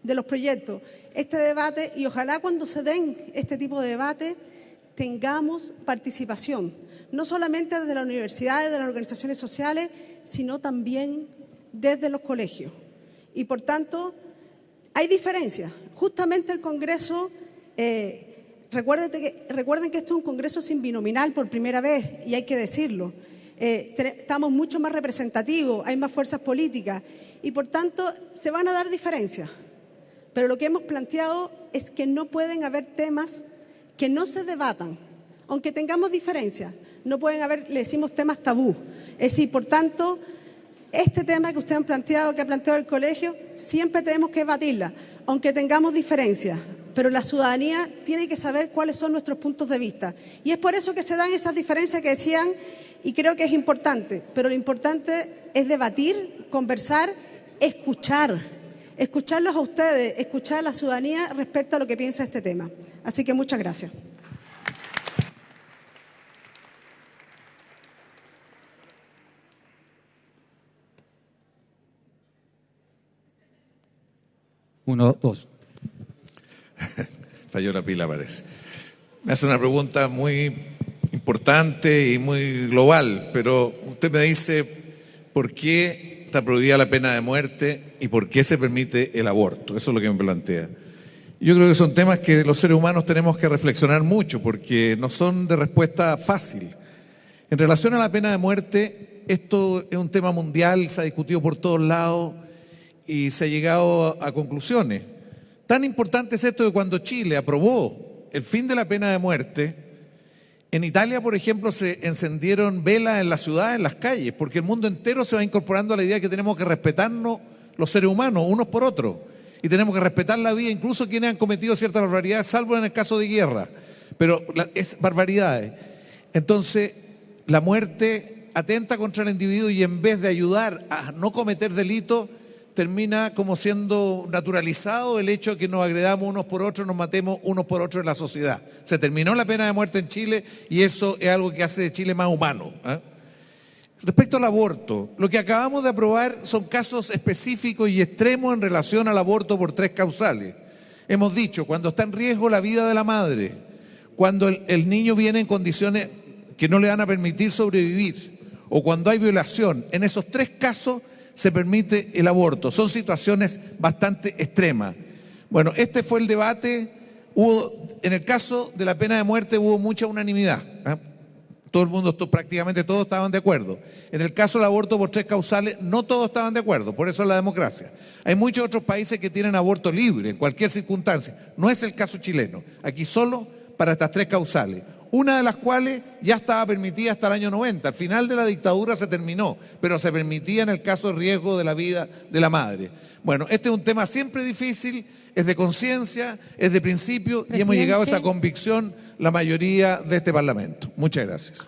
de los proyectos, este debate, y ojalá cuando se den este tipo de debate tengamos participación, no solamente desde las universidades, de las organizaciones sociales, sino también desde los colegios. Y por tanto, hay diferencias. Justamente el Congreso eh, recuerden que esto es un congreso sin binominal por primera vez y hay que decirlo. Eh, estamos mucho más representativos, hay más fuerzas políticas y por tanto se van a dar diferencias. Pero lo que hemos planteado es que no pueden haber temas que no se debatan, aunque tengamos diferencias. No pueden haber, le decimos temas tabú. Es decir, por tanto, este tema que ustedes han planteado, que ha planteado el colegio, siempre tenemos que debatirla, aunque tengamos diferencias pero la ciudadanía tiene que saber cuáles son nuestros puntos de vista. Y es por eso que se dan esas diferencias que decían, y creo que es importante, pero lo importante es debatir, conversar, escuchar, escucharlos a ustedes, escuchar a la ciudadanía respecto a lo que piensa este tema. Así que muchas gracias. Uno, dos. Falló la pila, parece. Me hace una pregunta muy importante y muy global, pero usted me dice por qué está prohibida la pena de muerte y por qué se permite el aborto. Eso es lo que me plantea. Yo creo que son temas que los seres humanos tenemos que reflexionar mucho porque no son de respuesta fácil. En relación a la pena de muerte, esto es un tema mundial, se ha discutido por todos lados y se ha llegado a conclusiones. Tan importante es esto que cuando Chile aprobó el fin de la pena de muerte, en Italia, por ejemplo, se encendieron velas en la ciudad, en las calles, porque el mundo entero se va incorporando a la idea de que tenemos que respetarnos los seres humanos, unos por otros y tenemos que respetar la vida, incluso quienes han cometido ciertas barbaridades, salvo en el caso de guerra. Pero es barbaridades. Entonces, la muerte atenta contra el individuo y en vez de ayudar a no cometer delitos, termina como siendo naturalizado el hecho de que nos agredamos unos por otros, nos matemos unos por otros en la sociedad. Se terminó la pena de muerte en Chile y eso es algo que hace de Chile más humano. ¿eh? Respecto al aborto, lo que acabamos de aprobar son casos específicos y extremos en relación al aborto por tres causales. Hemos dicho, cuando está en riesgo la vida de la madre, cuando el, niño viene en condiciones que no le van a permitir sobrevivir, o cuando hay violación, en esos tres casos se permite el aborto. Son situaciones bastante extremas. Bueno, este fue el debate. Hubo, en el caso de la pena de muerte hubo mucha unanimidad. ¿eh? Todo el mundo, prácticamente todos estaban de acuerdo. En el caso del aborto por tres causales, no todos estaban de acuerdo, por eso es la democracia. Hay muchos otros países que tienen aborto libre en cualquier circunstancia. No es el caso chileno. Aquí solo para estas tres causales. Una de las cuales ya estaba permitida hasta el año 90. Al final de la dictadura se terminó, pero se permitía en el caso de riesgo de la vida de la madre. Bueno, este es un tema siempre difícil, es de conciencia, es de principio y hemos llegado a esa convicción la mayoría de este Parlamento. Muchas gracias.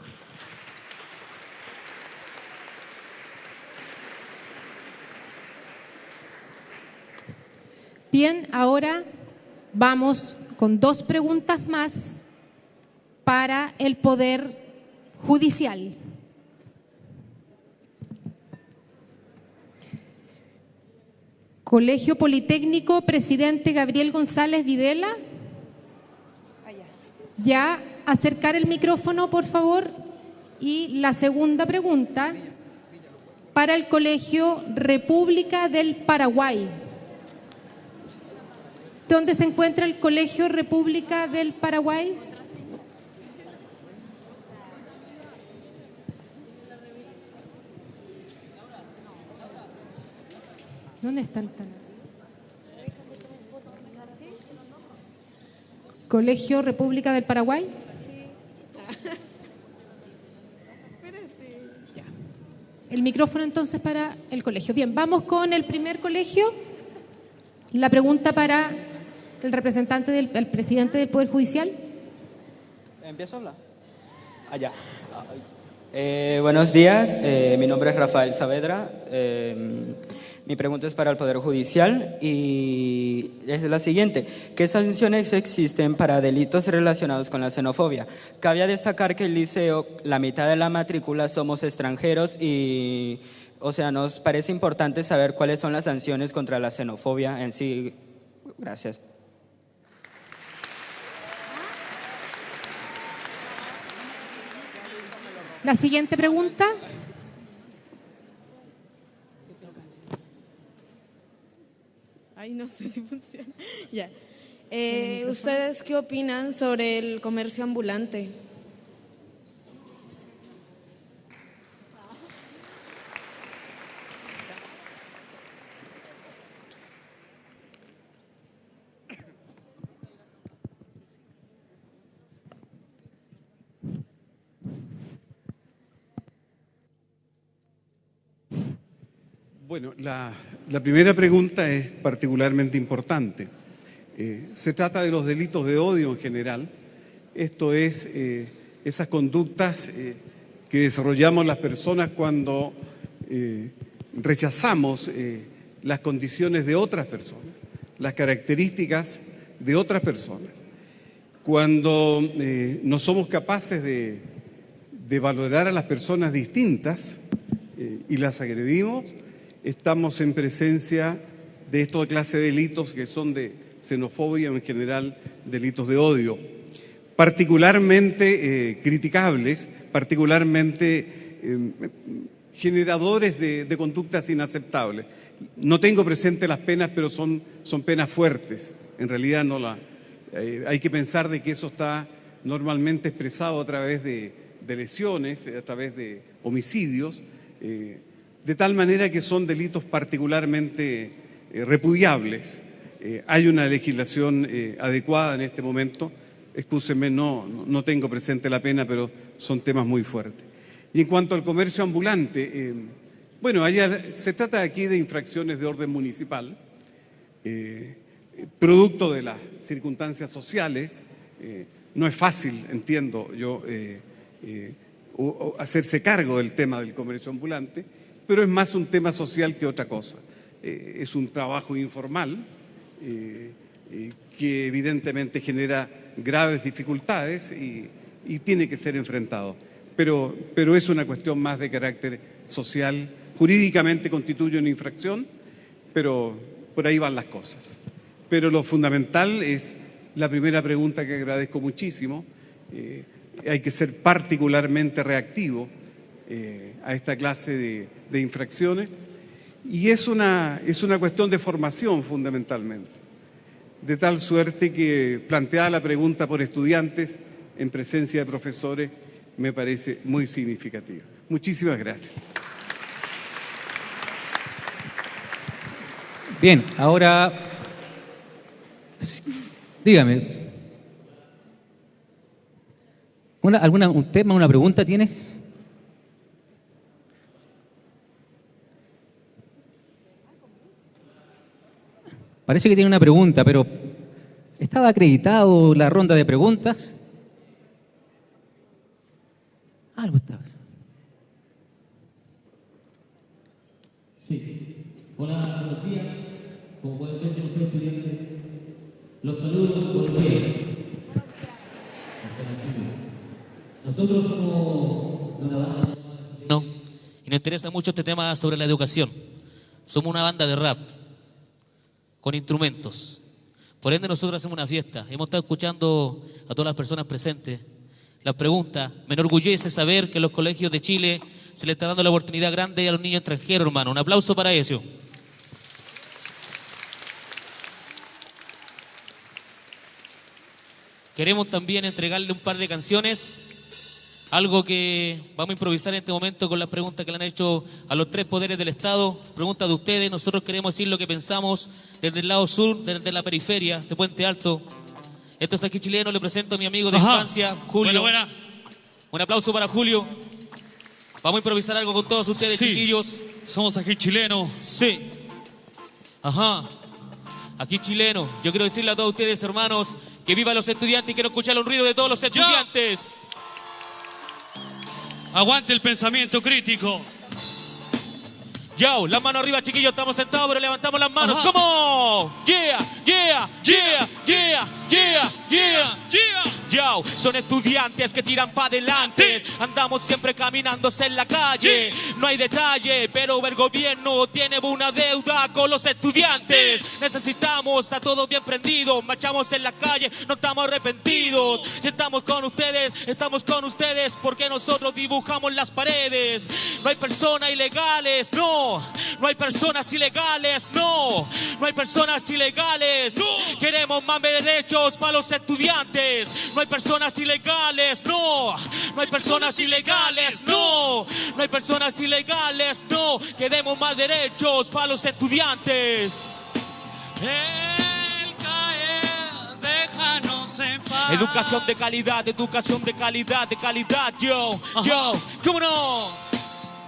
Bien, ahora vamos con dos preguntas más para el Poder Judicial. Colegio Politécnico, presidente Gabriel González Videla. Ya, acercar el micrófono, por favor. Y la segunda pregunta para el Colegio República del Paraguay. ¿Dónde se encuentra el Colegio República del Paraguay? ¿Dónde está el Colegio República del Paraguay. El micrófono entonces para el colegio. Bien, vamos con el primer colegio. La pregunta para el representante del presidente del Poder Judicial. ¿Empiezo a hablar? Allá. Ah, eh, buenos días, eh, mi nombre es Rafael Saavedra. Eh, mi pregunta es para el Poder Judicial y es la siguiente. ¿Qué sanciones existen para delitos relacionados con la xenofobia? Cabe destacar que el liceo, la mitad de la matrícula somos extranjeros y, o sea, nos parece importante saber cuáles son las sanciones contra la xenofobia en sí. Gracias. La siguiente pregunta. Ay, no sé si funciona. ya. Eh, ¿Ustedes qué opinan sobre el comercio ambulante? Bueno, la, primera pregunta es particularmente importante. Eh, se trata de los delitos de odio en general. Esto es eh, esas conductas eh, que desarrollamos las personas cuando rechazamos las condiciones de otras personas, las características de otras personas. Cuando no somos capaces de, de, valorar a las personas distintas y las agredimos, estamos en presencia de esta clase de delitos que son de xenofobia en general delitos de odio, particularmente eh, criticables, particularmente eh, generadores de, conductas inaceptables. No tengo presente las penas, pero son, son penas fuertes. En realidad no la, eh, hay que pensar de que eso está normalmente expresado a través de, de lesiones, a través de homicidios, de tal manera que son delitos particularmente repudiables. hay una legislación adecuada en este momento excúsenme, no, tengo presente la pena, pero son temas muy fuertes. Y en cuanto al comercio ambulante, eh, bueno, se trata aquí de infracciones de orden municipal, eh, producto de las circunstancias sociales. Eh, no es fácil, entiendo yo, hacerse cargo del tema del comercio ambulante, pero es más un tema social que otra cosa. es un trabajo informal que evidentemente genera graves dificultades y, tiene que ser enfrentado. Pero, pero es una cuestión más de carácter social. Jurídicamente constituye una infracción, pero por ahí van las cosas. Pero lo fundamental es la primera pregunta que agradezco muchísimo. Eh, hay que ser particularmente reactivo eh, a esta clase de, de, infracciones y es una, es una cuestión de formación fundamentalmente de tal suerte que planteada la pregunta por estudiantes en presencia de profesores me parece muy significativa. Muchísimas gracias. Bien, ahora dígame. ¿Una, alguna, ¿Un tema, una pregunta tiene? Parece que tiene una pregunta, pero ¿estaba acreditado la ronda de preguntas? Algo estaba. Sí. Hola, buenos días. Como pueden ver, yo soy estudiante. Los saludos, buenos días. Nosotros somos una banda... No, y nos interesa mucho este tema sobre la educación. Somos una banda de rap con instrumentos. Por ende, nosotros hacemos una fiesta. Hemos estado escuchando a todas las personas presentes las preguntas. Me enorgullece saber que en los colegios de Chile se le está dando la oportunidad grande a los niños extranjeros, hermano. Un aplauso para eso. Queremos también entregarle un par de canciones algo que vamos a improvisar en este momento con las preguntas que le han hecho a los tres poderes del Estado. Preguntas de ustedes. Nosotros queremos decir lo que pensamos desde el lado sur, desde la periferia de Puente Alto. Esto es aquí chileno. Le presento a mi amigo de infancia, Julio. Buena, Un aplauso para Julio. Vamos a improvisar algo con todos ustedes, chiquillos. Somos aquí chilenos. Sí. Ajá. Aquí chileno. Yo quiero decirle a todos ustedes, hermanos, que viva los estudiantes y quiero escuchar un ruido de todos los estudiantes. Aguante el pensamiento crítico. Yo, la mano arriba, chiquillos, estamos sentados, pero levantamos las manos. ¿Cómo? Yeah, yeah, yeah, yeah, yeah, yeah, yeah. Yo, son estudiantes que tiran para adelante. Andamos siempre caminándose en la calle. No hay detalle, pero el gobierno tiene una deuda con los estudiantes. Necesitamos a todos bien prendidos. Marchamos en la calle, no estamos arrepentidos. Si estamos con ustedes, estamos con ustedes porque nosotros dibujamos las paredes. No hay personas ilegales, no. No hay personas ilegales, no. No hay personas ilegales. Queremos más derechos para los estudiantes. No hay personas ilegales, no. No hay personas ilegales, no. No hay personas ilegales, no. Queremos más derechos para los estudiantes. El caer, déjanos en paz. Educación de calidad, educación de calidad, de calidad, yo, yo, ¿cómo no?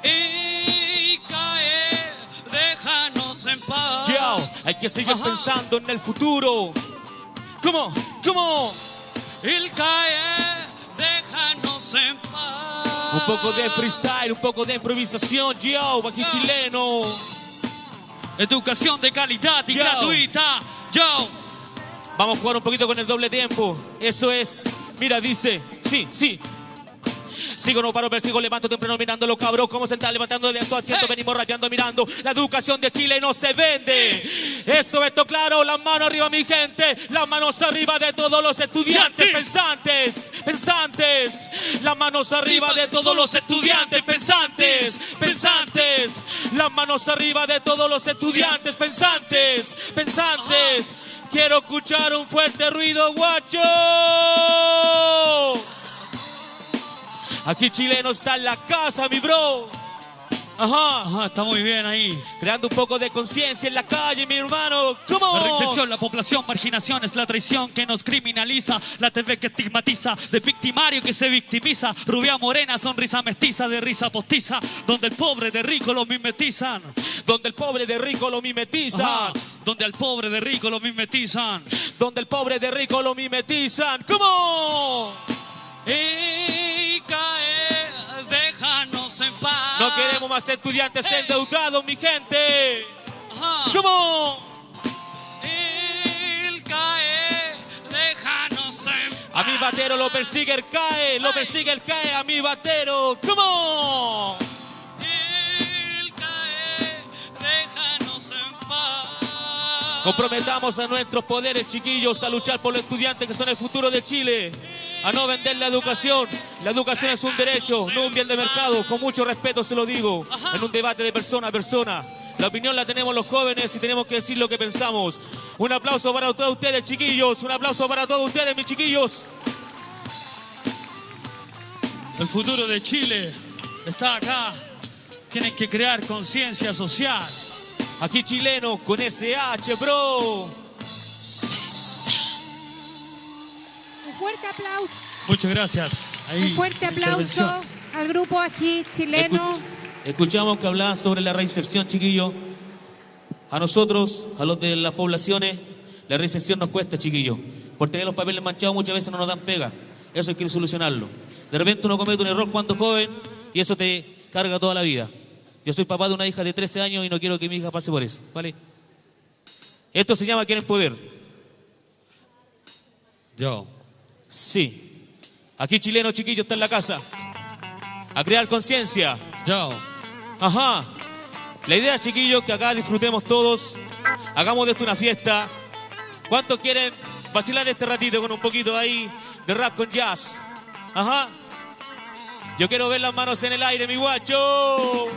Y caer, déjanos en paz. Yo, hay que seguir pensando en el futuro. ¿Cómo? ¿Cómo? El caer, déjanos en paz. Un poco de freestyle, un poco de improvisación, yo, aquí chileno. Educación de calidad y gratuita, yo. Vamos a jugar un poquito con el doble tiempo. Eso es. Mira, dice, sí, sí. Sigo, no paro, persigo, levanto temprano mirando los cabros. Como se están levantando de acto asiento, venimos rapeando mirando. La educación de Chile no se vende. Eso, esto claro, las manos arriba, mi gente. Las manos arriba de todos los estudiantes pensantes, pensantes. Las manos arriba de todos los estudiantes pensantes, pensantes. Las manos arriba de todos los estudiantes pensantes, pensantes. Quiero escuchar un fuerte ruido, guacho. Aquí chileno está en la casa, mi bro. Ajá. está muy bien ahí. Creando un poco de conciencia en la calle, mi hermano. ¿Cómo? La recepción, la población, marginación es la traición que nos criminaliza. La TV que estigmatiza, de victimario que se victimiza. Rubia morena, sonrisa mestiza, de risa postiza. Donde el pobre de rico lo mimetizan. Donde el pobre de rico lo mimetizan. Ajá. Donde al pobre de rico lo mimetizan. Donde el pobre de rico lo mimetizan. ¿Cómo? Déjanos en paz. No queremos más estudiantes Ey. endeudados, mi gente. Ajá. ¿Cómo? El cae, déjanos en A mi batero lo persigue el cae, lo persigue el cae a mi batero. ¿Cómo? Comprometamos a nuestros poderes, chiquillos, a luchar por los estudiantes que son el futuro de Chile. A no vender la educación. La educación es un derecho, no un bien de mercado. Con mucho respeto se lo digo. En un debate de persona a persona. La opinión la tenemos los jóvenes y tenemos que decir lo que pensamos. Un aplauso para todos ustedes, chiquillos. Un aplauso para todos ustedes, mis chiquillos. El futuro de Chile está acá. Tienen que crear conciencia social. Aquí chileno con SH, bro. Un fuerte aplauso, Muchas gracias. Ahí, un fuerte aplauso al grupo aquí chileno. Escuchamos que hablaban sobre la reinserción, chiquillo. A nosotros, a los de las poblaciones, la reinserción nos cuesta, chiquillo. Por tener los papeles manchados muchas veces no nos dan pega. Eso hay que solucionarlo. De repente uno comete un error cuando joven y eso te carga toda la vida. Yo soy papá de una hija de 13 años y no quiero que mi hija pase por eso, ¿vale? Esto se llama quieren poder. Yo. Sí. Aquí chileno chiquillo está en la casa. A crear conciencia. Yo. Ajá. La idea, chiquillos, que acá disfrutemos todos. Hagamos de esto una fiesta. ¿Cuántos quieren vacilar este ratito con un poquito ahí de rap con jazz? Ajá. Yo quiero ver las manos en el aire, mi guacho.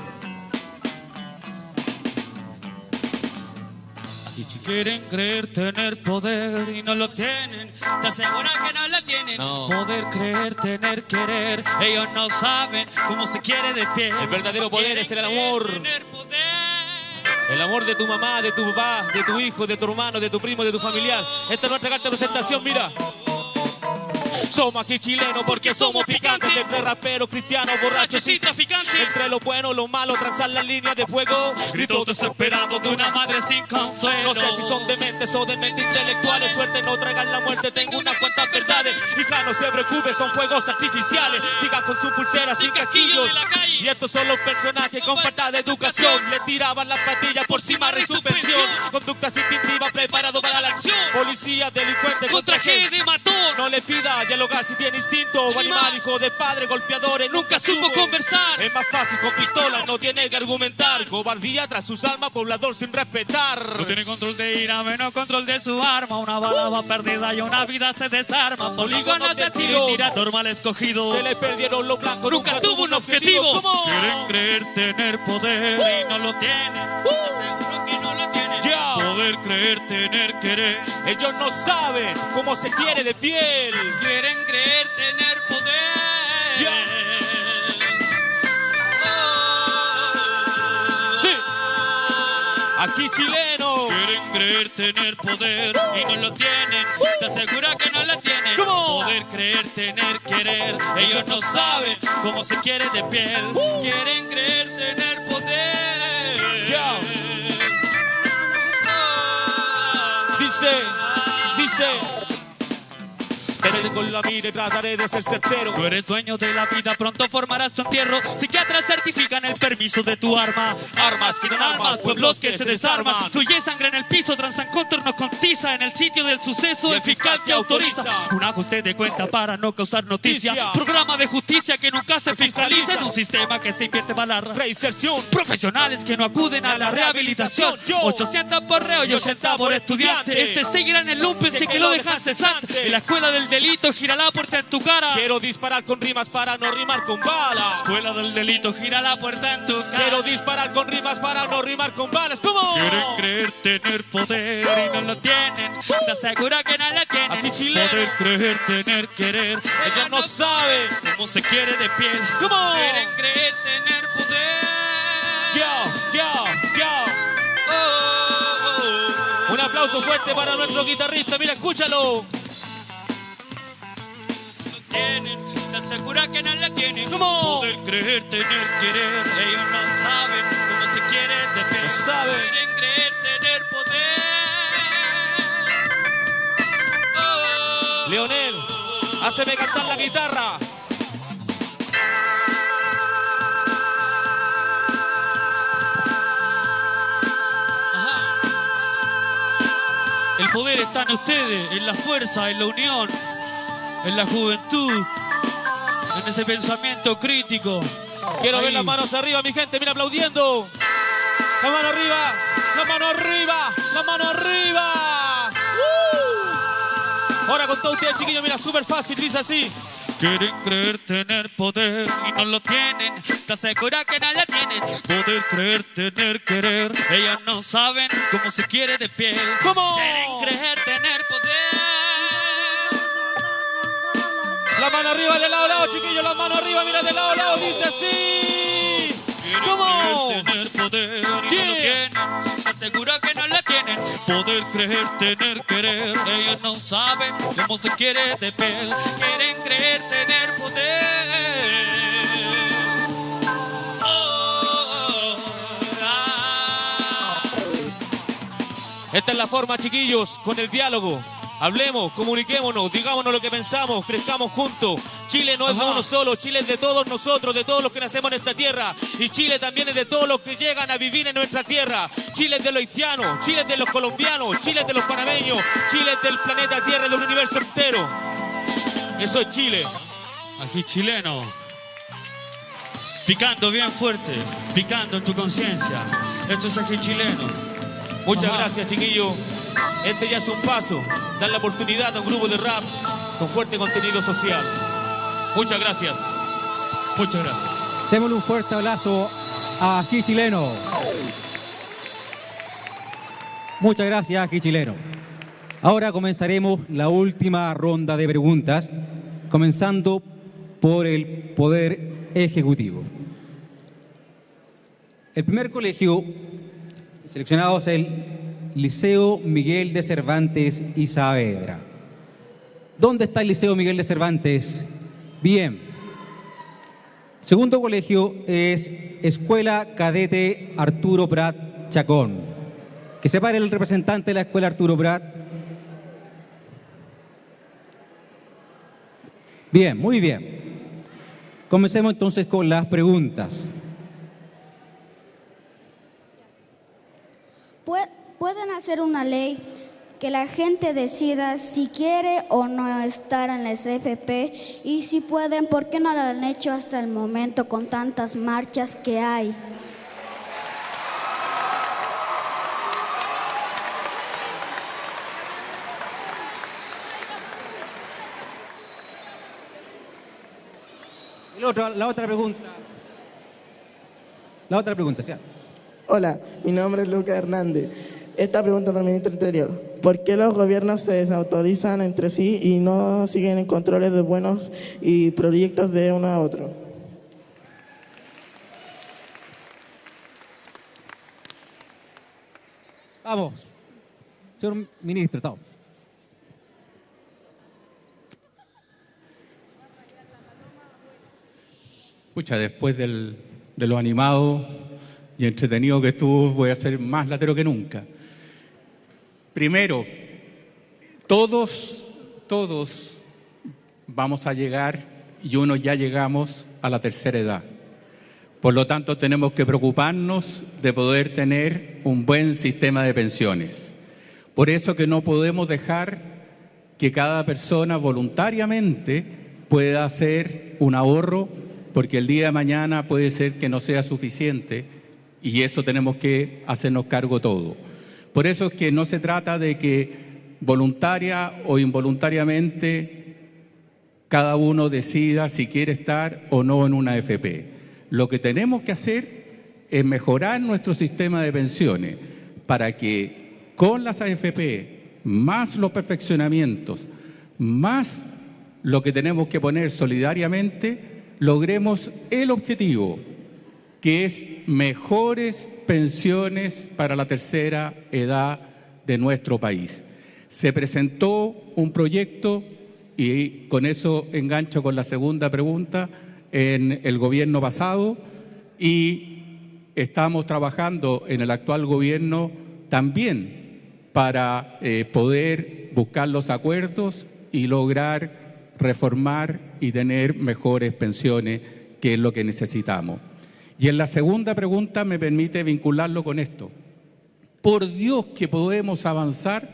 Quieren creer tener poder y no lo tienen. Te aseguran que no lo tienen. No. Poder creer, tener querer. Ellos no saben cómo se quiere de pie. El verdadero poder es el amor. El amor de tu mamá, de tu papá, de tu hijo, de tu hermano, de tu primo, de tu familiar. Esta es nuestra carta de presentación, mira. Somos aquí chilenos porque somos picantes Entre raperos, cristianos, borrachos y traficantes. Entre lo bueno, lo malo, trazar las líneas de fuego. Gritos desesperados de una madre sin consuelo. No sé si son dementes o dementes intelectuales. Suerte no traigan la muerte, tengo unas cuantas verdades. Hija, no se preocupe, son fuegos artificiales. Sigan con su pulsera sin casquillos Y estos son los personajes con falta de educación. Le tiraban las patillas por cima de su pensión. Conductas instintivas preparados para la acción. Policías, delincuentes, Con traje de matón. No le pida dialogar si tiene instinto animal, hijo de padre, golpeadores, nunca supo conversar. Es más fácil con pistola, no tiene que argumentar. Cobardía tras sus almas, poblador sin respetar. No tiene control de ira, menos control de su arma. Una bala va perdida y una vida se desarma. Polígonos de tiro y tirador mal escogido. Se le perdieron los blancos, Nunca tuvo un objetivo. Quieren creer tener poder y no lo tienen. Aseguro Poder creer tener querer. Ellos no saben cómo se quiere de piel. Quieren creer tener poder. Sí. Aquí chileno. Quieren creer tener poder y no lo tienen. Te asegura que no lo tienen. ¿Cómo? Poder creer tener querer. Ellos no saben cómo se quiere de piel. Quieren creer tener Dice, dice. Con la mira y trataré de ser certero. Tú eres dueño de la vida, pronto formarás tu entierro. Psiquiatras certifican el permiso de tu arma. Armas quitan armas, pueblos que se desarman. Fluye sangre en el piso, transan contornos con tiza. En el sitio del suceso, el fiscal que autoriza. Un ajuste de cuenta para no causar noticia. Programa de justicia que nunca se fiscaliza. En un sistema que se invierte para la reinserción. Profesionales que no acuden a la rehabilitación. 800 por reo y 80 por estudiante. Este seguirá en el lumpen si que lo dejan cesante. En la escuela del delito gira la puerta en tu cara. Quiero disparar con rimas para no rimar con balas. Escuela del delito gira la puerta en tu cara. Quiero disparar con rimas para no rimar con balas. ¿Cómo? Quieren creer tener poder y no lo tienen. Te asegura que no lo tienen. ti, chileno. Poder creer tener querer. Ella no sabe cómo se quiere de piel. ¿Cómo? Quieren creer tener poder. Yo, yo, yo. Oh, Un aplauso fuerte para nuestro guitarrista. Mira, escúchalo. Tienen, te asegura que no la tienen. ¿Cómo? Poder creer, tener, querer, ellos no saben cómo se quiere de piel. No saben. Quieren creer, tener poder. Oh, Leonel, háceme cantar la guitarra. El poder está en ustedes, en la fuerza, en la unión, en la juventud, en ese pensamiento crítico. Quiero ver las manos arriba, mi gente. Mira, aplaudiendo. La mano arriba, la mano arriba, la mano arriba. ¡Uh! Ahora con todos ustedes, chiquillos, mira, súper fácil, dice así. Quieren creer tener poder y no lo tienen. Te asegura que no la tienen. Poder creer tener querer. Ellas no saben cómo se quiere de piel. ¿Cómo? Quieren creer tener poder. La mano arriba de lado lado, chiquillos, la mano arriba, mira de lado lado, dice así. ¿Cómo? Tener poder y no lo Yeah. tienen. Asegura que no la tienen. Poder creer tener querer. Ellos no saben cómo se quiere de piel. Quieren creer tener poder. Esta es la forma, chiquillos, con el diálogo. Hablemos, comuniquémonos, digámonos lo que pensamos, crezcamos juntos. Chile no es de uno solo, Chile es de todos nosotros, de todos los que nacemos en esta tierra. Y Chile también es de todos los que llegan a vivir en nuestra tierra. Chile es de los haitianos, Chile es de los colombianos, Chile es de los panameños, Chile es del planeta Tierra y del universo entero. Eso es Chile. Ají chileno. Picando bien fuerte, picando en tu conciencia. Esto es ají chileno. Muchas Ajá. gracias, chiquillos. Este ya es un paso. Dar la oportunidad a un grupo de rap con fuerte contenido social. Muchas gracias. Muchas gracias. Démosle un fuerte abrazo a Ají Chileno. Muchas gracias, Ají Chileno. Ahora comenzaremos la última ronda de preguntas, comenzando por el Poder Ejecutivo. El primer colegio seleccionado es el Liceo Miguel de Cervantes y Saavedra. ¿Dónde está el Liceo Miguel de Cervantes? Bien. Segundo colegio es Escuela Cadete Arturo Prat Chacón. Que se pare el representante de la Escuela Arturo Prat. Bien, muy bien. Comencemos entonces con las preguntas. Pueden hacer una ley que la gente decida si quiere o no estar en la SFP y si pueden, ¿por qué no lo han hecho hasta el momento con tantas marchas que hay? El otro- la otra pregunta. La otra pregunta, ¿sí? Hola, mi nombre es Lucas Hernández. Esta pregunta para el ministro Interior. ¿Por qué los gobiernos se desautorizan entre sí y no siguen en controles de buenos y proyectos de uno a otro? Vamos. Señor ministro, estamos. Pucha, después del- de lo animado y entretenido que estuvo, voy a ser más latero que nunca. Primero, todos, todos vamos a llegar y uno ya llegamos a la tercera edad. Por lo tanto, tenemos que preocuparnos de poder tener un buen sistema de pensiones. Por eso que no podemos dejar que cada persona voluntariamente pueda hacer un ahorro, porque el día de mañana puede ser que no sea suficiente y eso tenemos que hacernos cargo todo. Por eso es que no se trata de que voluntaria o involuntariamente cada uno decida si quiere estar o no en una AFP. Lo que tenemos que hacer es mejorar nuestro sistema de pensiones para que con las AFP, más los perfeccionamientos, más lo que tenemos que poner solidariamente, logremos el objetivo, que es mejores pensiones para la tercera edad de nuestro país. Se presentó un proyecto, y con eso engancho con la segunda pregunta, en el gobierno pasado y estamos trabajando en el actual gobierno también para eh, poder buscar los acuerdos y lograr reformar y tener mejores pensiones, que es lo que necesitamos. Y en la segunda pregunta me permite vincularlo con esto. Por Dios que podemos avanzar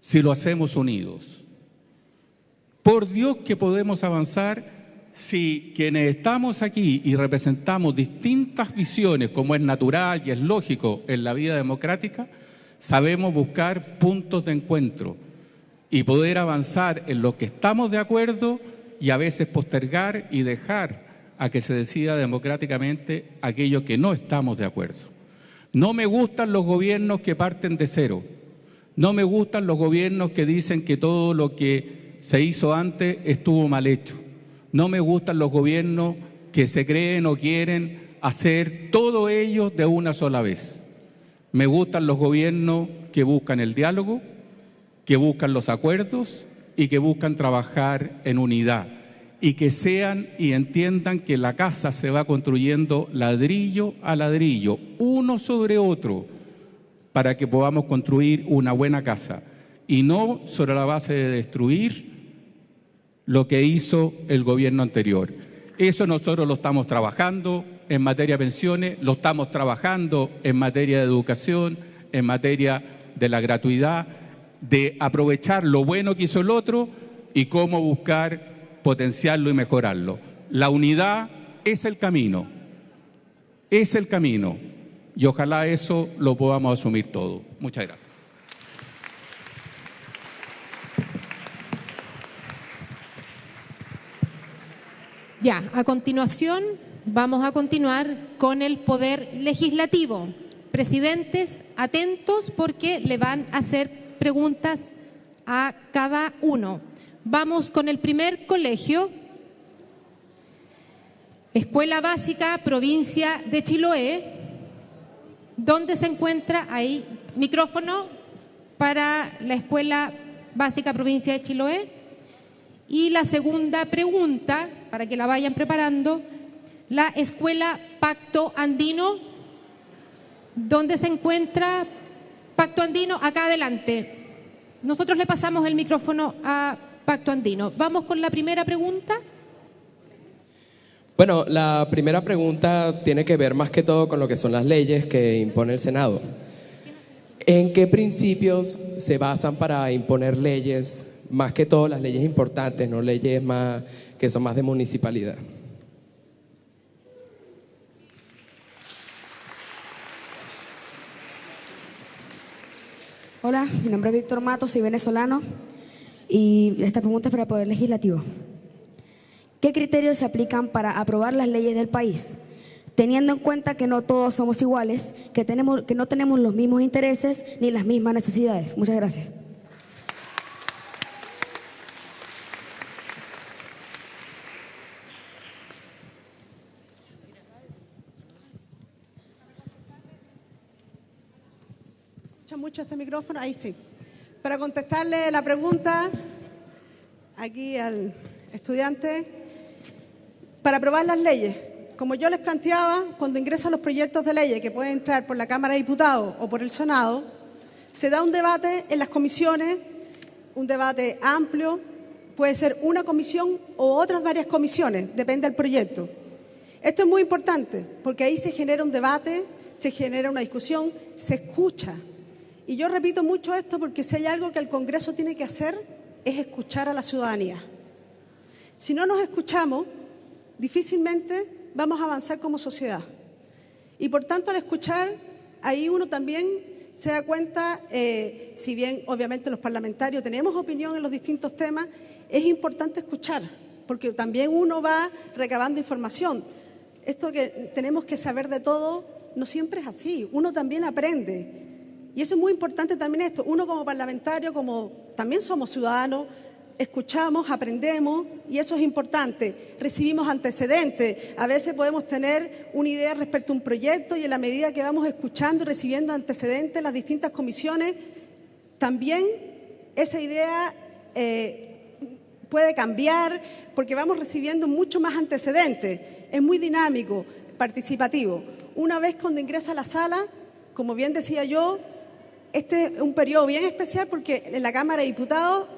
si lo hacemos unidos. Por Dios que podemos avanzar si quienes estamos aquí y representamos distintas visiones, como es natural y es lógico en la vida democrática, sabemos buscar puntos de encuentro y poder avanzar en lo que estamos de acuerdo y a veces postergar y dejar a que se decida democráticamente aquello que no estamos de acuerdo. No me gustan los gobiernos que parten de cero. No me gustan los gobiernos que dicen que todo lo que se hizo antes estuvo mal hecho. No me gustan los gobiernos que se creen o quieren hacer todo ello de una sola vez. Me gustan los gobiernos que buscan el diálogo, que buscan los acuerdos y que buscan trabajar en unidad y que sean y entiendan que la casa se va construyendo ladrillo a ladrillo, uno sobre otro, para que podamos construir una buena casa y no sobre la base de destruir lo que hizo el gobierno anterior. Eso nosotros lo estamos trabajando en materia de pensiones, lo estamos trabajando en materia de educación, en materia de la gratuidad, de aprovechar lo bueno que hizo el otro y cómo buscar potenciarlo y mejorarlo. La unidad es el camino, es el camino y ojalá eso lo podamos asumir todo. Muchas gracias. Ya, a continuación vamos a continuar con el poder legislativo. Presidentes, atentos porque le van a hacer preguntas a cada uno. Vamos con el primer colegio. Escuela Básica, provincia de Chiloé. ¿Dónde se encuentra? Ahí, micrófono para la Escuela Básica, provincia de Chiloé. Y la segunda pregunta, para que la vayan preparando, la Escuela Pacto Andino. ¿Dónde se encuentra Pacto Andino? Acá adelante. Nosotros le pasamos el micrófono a Pacto Andino. Vamos con la primera pregunta. Bueno, la primera pregunta tiene que ver más que todo con lo que son las leyes que impone el Senado. ¿En qué principios se basan para imponer leyes más que todo las leyes importantes, no leyes más que son más de municipalidad. Hola, mi nombre es Víctor Mato, soy venezolano y esta pregunta es para el Poder Legislativo. ¿Qué criterios se aplican para aprobar las leyes del país? Teniendo en cuenta que no todos somos iguales, que, tenemos, que no tenemos los mismos intereses ni las mismas necesidades. Muchas gracias. mucho este micrófono? Ahí sí. Para contestarle la pregunta aquí al estudiante, para aprobar las leyes, como yo les planteaba, cuando ingresan los proyectos de leyes que pueden entrar por la Cámara de Diputados o por el Senado, se da un debate en las comisiones, un debate amplio, Puede ser una comisión o otras varias comisiones, depende del proyecto. Esto es muy importante porque ahí se genera un debate, se genera una discusión, se escucha. Y yo repito mucho esto porque si hay algo que el Congreso tiene que hacer es escuchar a la ciudadanía. Si no nos escuchamos, difícilmente vamos a avanzar como sociedad. Y por tanto, al escuchar, ahí uno también se da cuenta, eh, si bien obviamente los parlamentarios tenemos opinión en los distintos temas, es importante escuchar, porque también uno va recabando información. Esto que tenemos que saber de todo no siempre es así, uno también aprende. Y eso es muy importante también esto, uno como parlamentario, como también somos ciudadanos, escuchamos, aprendemos y eso es importante. Recibimos antecedentes. A veces podemos tener una idea respecto a un proyecto y en la medida que vamos escuchando y recibiendo antecedentes en las distintas comisiones, también esa idea eh, puede cambiar porque vamos recibiendo mucho más antecedentes. Es muy dinámico, participativo. Una vez cuando ingresa a la sala, como bien decía yo, este es un periodo bien especial porque en la Cámara de Diputados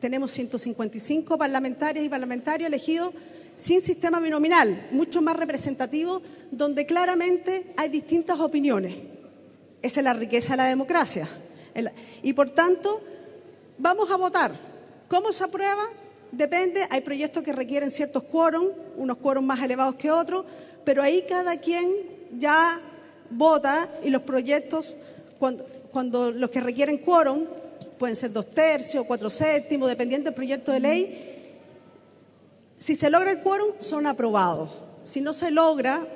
tenemos 155 parlamentarias y parlamentarios elegidos sin sistema binominal, mucho más representativo, donde claramente hay distintas opiniones. Esa es la riqueza de la democracia. Y por tanto, vamos a votar. ¿Cómo se aprueba? Depende, hay proyectos que requieren ciertos quórum, unos quórum más elevados que otros, pero ahí cada quien ya vota y los proyectos, cuando, cuando los que requieren quórum, pueden ser dos tercios, cuatro séptimos, dependiendo del proyecto de ley. Si se logra el quórum, son aprobados. Si no se logra,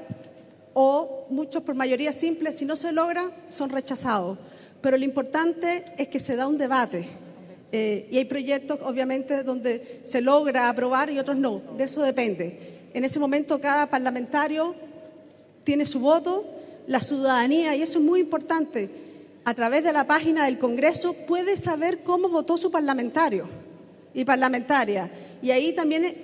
o muchos por mayoría simple, si no se logra, son rechazados. Pero lo importante es que se da un debate. Eh, y hay proyectos, obviamente, donde se logra aprobar y otros no. De eso depende. En ese momento cada parlamentario tiene su voto, la ciudadanía, y eso es muy importante a través de la página del Congreso puede saber cómo votó su parlamentario y parlamentaria. Y ahí también,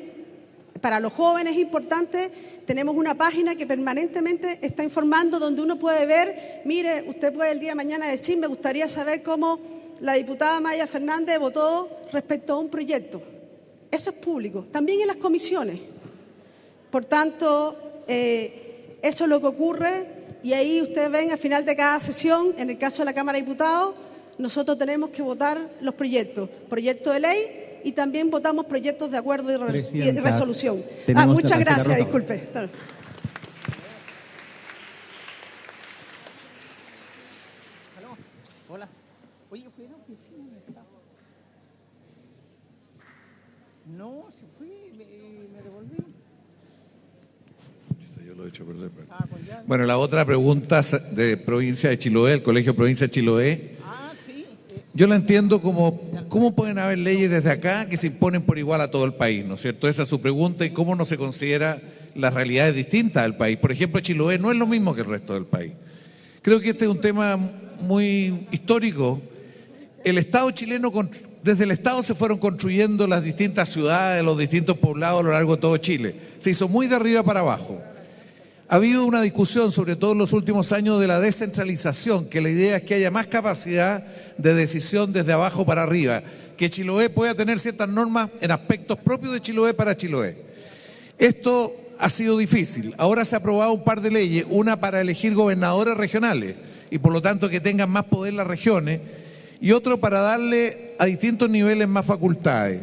para los jóvenes es importante, tenemos una página que permanentemente está informando donde uno puede ver, mire, usted puede el día de mañana decir, me gustaría saber cómo la diputada Maya Fernández votó respecto a un proyecto. Eso es público, también en las comisiones. Por tanto, eh, eso es lo que ocurre y ahí ustedes ven al final de cada sesión, en el caso de la Cámara de Diputados, nosotros tenemos que votar los proyectos, proyectos de ley y también votamos proyectos de acuerdo y, resolución. Ah, muchas gracias, disculpe. Hola. Oye, fui a la oficina. No, se fui, me, me devolví. Yo lo he hecho perder. Bueno, la otra pregunta de provincia de Chiloé, el Colegio Provincia de Chiloé. Yo la entiendo como, ¿cómo pueden haber leyes desde acá que se imponen por igual a todo el país? ¿No es cierto? Esa es su pregunta y cómo no se considera las realidades distintas del país. Por ejemplo, Chiloé no es lo mismo que el resto del país. Creo que este es un tema muy histórico. El Estado chileno, desde el Estado se fueron construyendo las distintas ciudades, los distintos poblados a lo largo de todo Chile. Se hizo muy de arriba para abajo. Ha habido una discusión, sobre todo en los últimos años, de la descentralización, que la idea es que haya más capacidad de decisión desde abajo para arriba, que Chiloé pueda tener ciertas normas en aspectos propios de Chiloé para Chiloé. Esto ha sido difícil. Ahora se ha aprobado un par de leyes, una para elegir gobernadores regionales y por lo tanto que tengan más poder las regiones, y otro para darle a distintos niveles más facultades.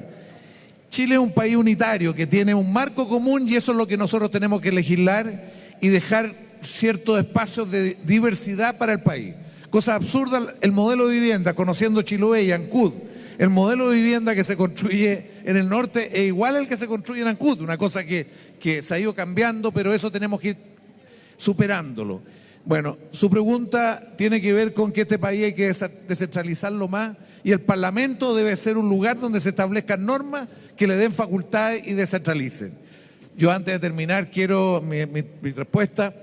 Chile es un país unitario que tiene un marco común y eso es lo que nosotros tenemos que legislar y dejar ciertos espacios de diversidad para el país. Cosa absurda, el modelo de vivienda, conociendo Chiloé y Ancud, el modelo de vivienda que se construye en el norte es igual al que se construye en Ancud, una cosa que, que se ha ido cambiando, pero eso tenemos que ir superándolo. Bueno, su pregunta tiene que ver con que este país hay que descentralizarlo más y el Parlamento debe ser un lugar donde se establezcan normas que le den facultades y descentralicen. Yo antes de terminar quiero mi, respuesta,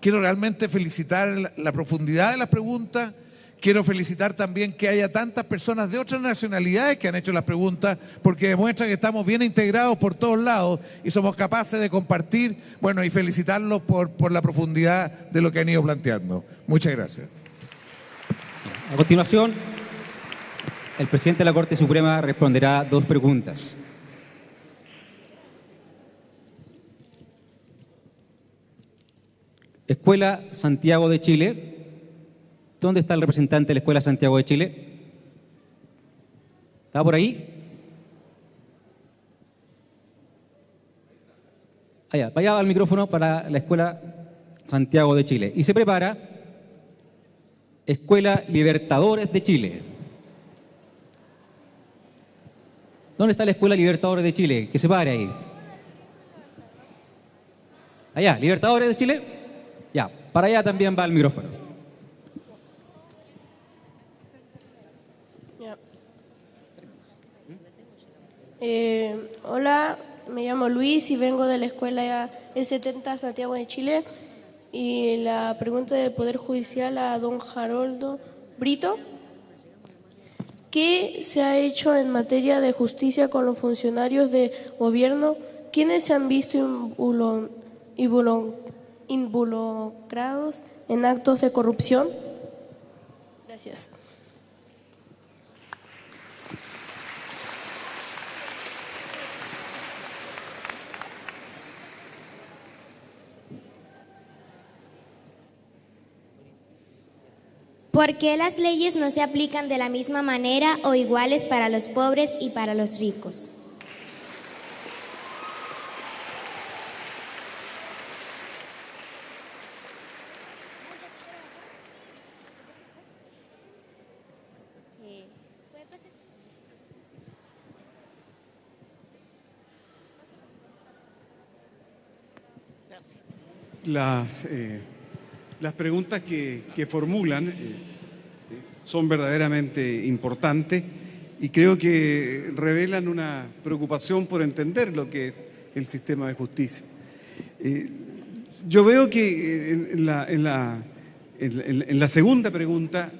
quiero realmente felicitar la, profundidad de las preguntas, quiero felicitar también que haya tantas personas de otras nacionalidades que han hecho las preguntas, porque demuestra que estamos bien integrados por todos lados y somos capaces de compartir, bueno, y felicitarlos por, por la profundidad de lo que han ido planteando. Muchas gracias. A continuación, El presidente de la Corte Suprema responderá dos preguntas. Escuela Santiago de Chile. ¿Dónde está el representante de la Escuela Santiago de Chile? ¿Está por ahí? Allá, vaya al micrófono para la Escuela Santiago de Chile. Y se prepara Escuela Libertadores de Chile. ¿Dónde está la Escuela Libertadores de Chile? Que se pare ahí. Allá, Libertadores de Chile. Para allá también va el micrófono. Eh, hola, me llamo Luis y vengo de la escuela E70 Santiago de Chile. Y la pregunta del Poder Judicial a don Haroldo Brito. ¿Qué se ha hecho en materia de justicia con los funcionarios de gobierno? ¿Quiénes se han visto involucrados? en actos de corrupción? Gracias. ¿Por qué las leyes no se aplican de la misma manera o iguales para los pobres y para los ricos? Las, eh, las preguntas que, que formulan eh, son verdaderamente importantes y creo que revelan una preocupación por entender lo que es el sistema de justicia. Eh, yo veo que en la, en la, en la segunda pregunta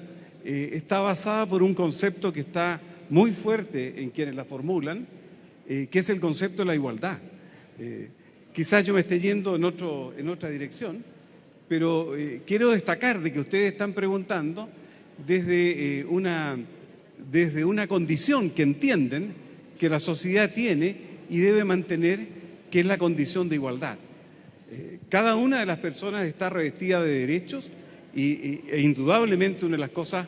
está basada por un concepto que está muy fuerte en quienes la formulan, que es el concepto de la igualdad. Quizás yo me esté yendo en, otra dirección, pero eh, quiero destacar de que ustedes están preguntando desde, eh, una, desde una condición que entienden que la sociedad tiene y debe mantener, que es la condición de igualdad. Eh, cada una de las personas está revestida de derechos y, e indudablemente una de las cosas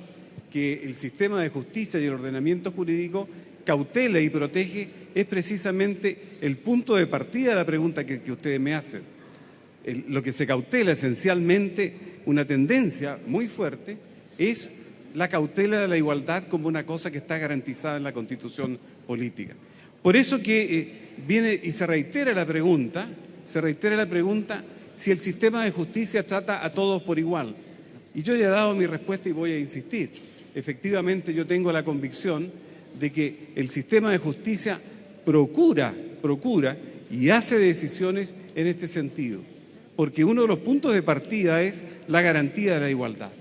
que el sistema de justicia y el ordenamiento jurídico cautela y protege es precisamente el punto de partida de la pregunta que, ustedes me hacen. lo que se cautela esencialmente, una tendencia muy fuerte, es la cautela de la igualdad como una cosa que está garantizada en la constitución política. Por eso que eh, viene y se reitera la pregunta, se reitera la pregunta si el sistema de justicia trata a todos por igual. Y yo ya he dado mi respuesta y voy a insistir. Efectivamente yo tengo la convicción de que el sistema de justicia procura, procura y hace decisiones en este sentido, porque uno de los puntos de partida es la garantía de la igualdad.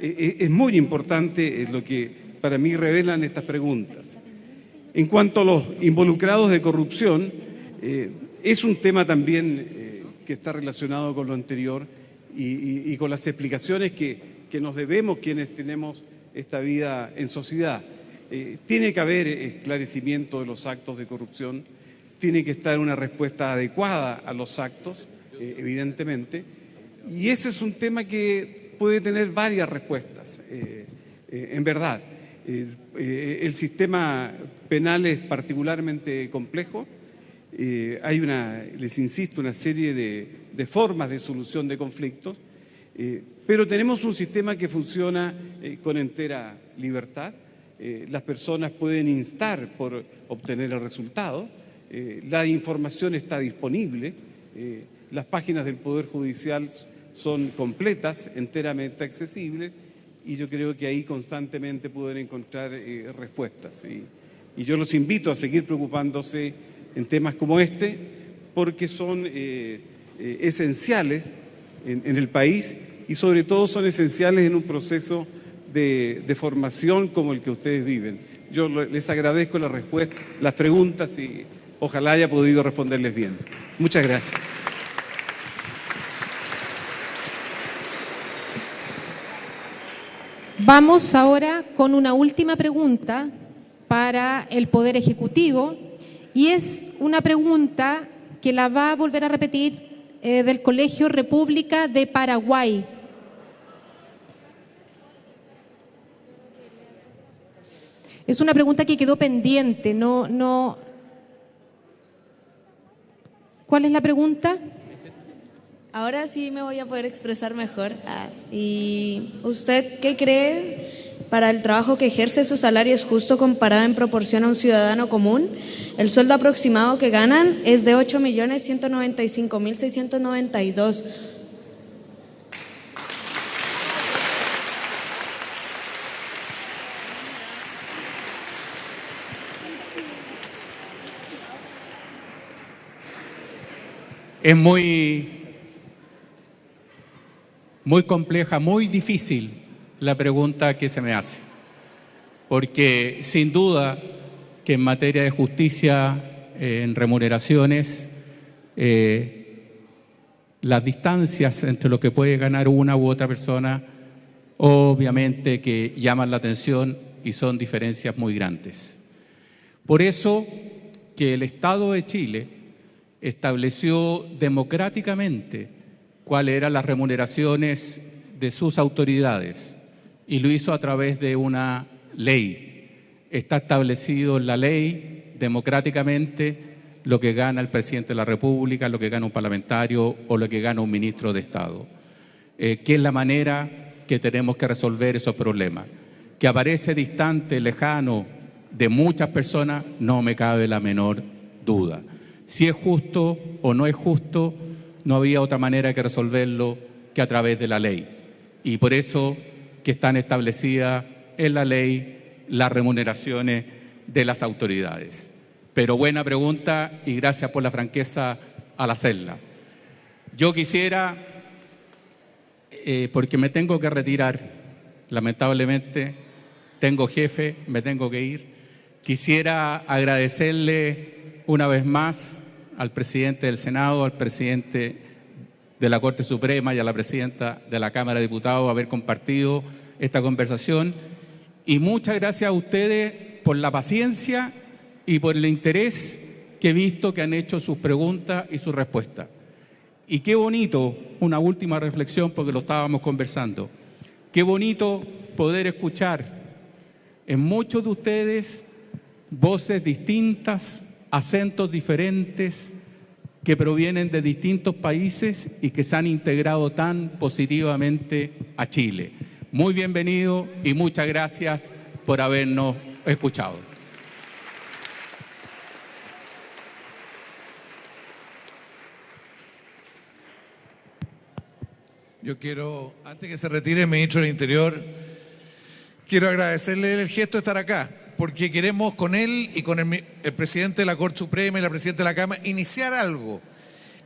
E, e, es muy importante eh, lo que para mí revelan estas preguntas. En cuanto a los involucrados de corrupción, eh, es un tema también eh, que está relacionado con lo anterior y, con las explicaciones que, que nos debemos quienes tenemos esta vida en sociedad. Eh, tiene que haber esclarecimiento de los actos de corrupción, tiene que estar una respuesta adecuada a los actos, eh, evidentemente, y ese es un tema que puede tener varias respuestas, eh, en verdad. el sistema penal es particularmente complejo, hay una, les insisto, una serie de, de formas de solución de conflictos, pero tenemos un sistema que funciona con entera libertad, eh, las personas pueden instar por obtener el resultado, eh, la información está disponible, eh, las páginas del Poder Judicial son completas, enteramente accesibles, y yo creo que ahí constantemente pueden encontrar respuestas. Y yo los invito a seguir preocupándose en temas como este, porque son esenciales en el país y sobre todo son esenciales en un proceso de, formación como el que ustedes viven. Yo les agradezco la respuesta, las preguntas y ojalá haya podido responderles bien. Muchas gracias. Vamos ahora con una última pregunta para el Poder Ejecutivo y es una pregunta que la va a volver a repetir eh, del Colegio República de Paraguay. Es una pregunta que quedó pendiente, no, no. ¿Cuál es la pregunta? Ahora sí me voy a poder expresar mejor. Ah, ¿Y usted qué cree para el trabajo que ejerce su salario es justo comparado en proporción a un ciudadano común? El sueldo aproximado que ganan es de 8.195.692. Es muy, muy compleja, muy difícil la pregunta que se me hace, porque sin duda que en materia de justicia, eh, en remuneraciones, eh, las distancias entre lo que puede ganar una u otra persona, obviamente que llaman la atención y son diferencias muy grandes. Por eso que el Estado de Chile estableció democráticamente cuáles eran las remuneraciones de sus autoridades y lo hizo a través de una ley. Está establecido en la ley democráticamente lo que gana el presidente de la República, lo que gana un parlamentario o lo que gana un ministro de Estado. Eh, que es la manera que tenemos que resolver esos problemas. Que aparece distante, lejano de muchas personas, no me cabe la menor duda. Si es justo o no es justo, no había otra manera que resolverlo que a través de la ley. Y por eso que están establecidas en la ley las remuneraciones de las autoridades. Pero buena pregunta y gracias por la franqueza al hacerla. Yo quisiera, eh, porque me tengo que retirar, lamentablemente, tengo jefe, me tengo que ir, quisiera agradecerle una vez más al presidente del Senado, al presidente de la Corte Suprema y a la presidenta de la Cámara de Diputados haber compartido esta conversación. Y muchas gracias a ustedes por la paciencia y por el interés que he visto que han hecho sus preguntas y sus respuestas. Y qué bonito, una última reflexión porque lo estábamos conversando, qué bonito poder escuchar en muchos de ustedes voces distintas, acentos diferentes que provienen de distintos países y que se han integrado tan positivamente a Chile. Muy bienvenido y muchas gracias por habernos escuchado. Yo quiero, antes que se retire el ministro del Interior, quiero agradecerle el gesto de estar acá, porque queremos con él y con el, presidente de la Corte Suprema y la presidenta de la Cámara iniciar algo.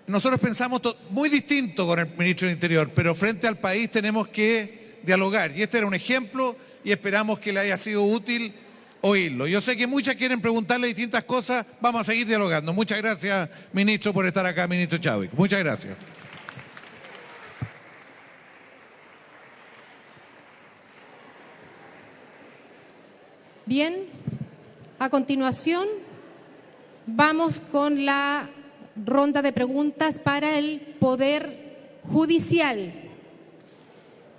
Nosotros pensamos muy distinto con el ministro del Interior, pero frente al país tenemos que dialogar. Y este era un ejemplo y esperamos que le haya sido útil oírlo. Yo sé que muchas quieren preguntarle distintas cosas, vamos a seguir dialogando. Muchas gracias, ministro, por estar acá, ministro Chávez. Muchas gracias. Bien, a continuación vamos con la ronda de preguntas para el Poder Judicial.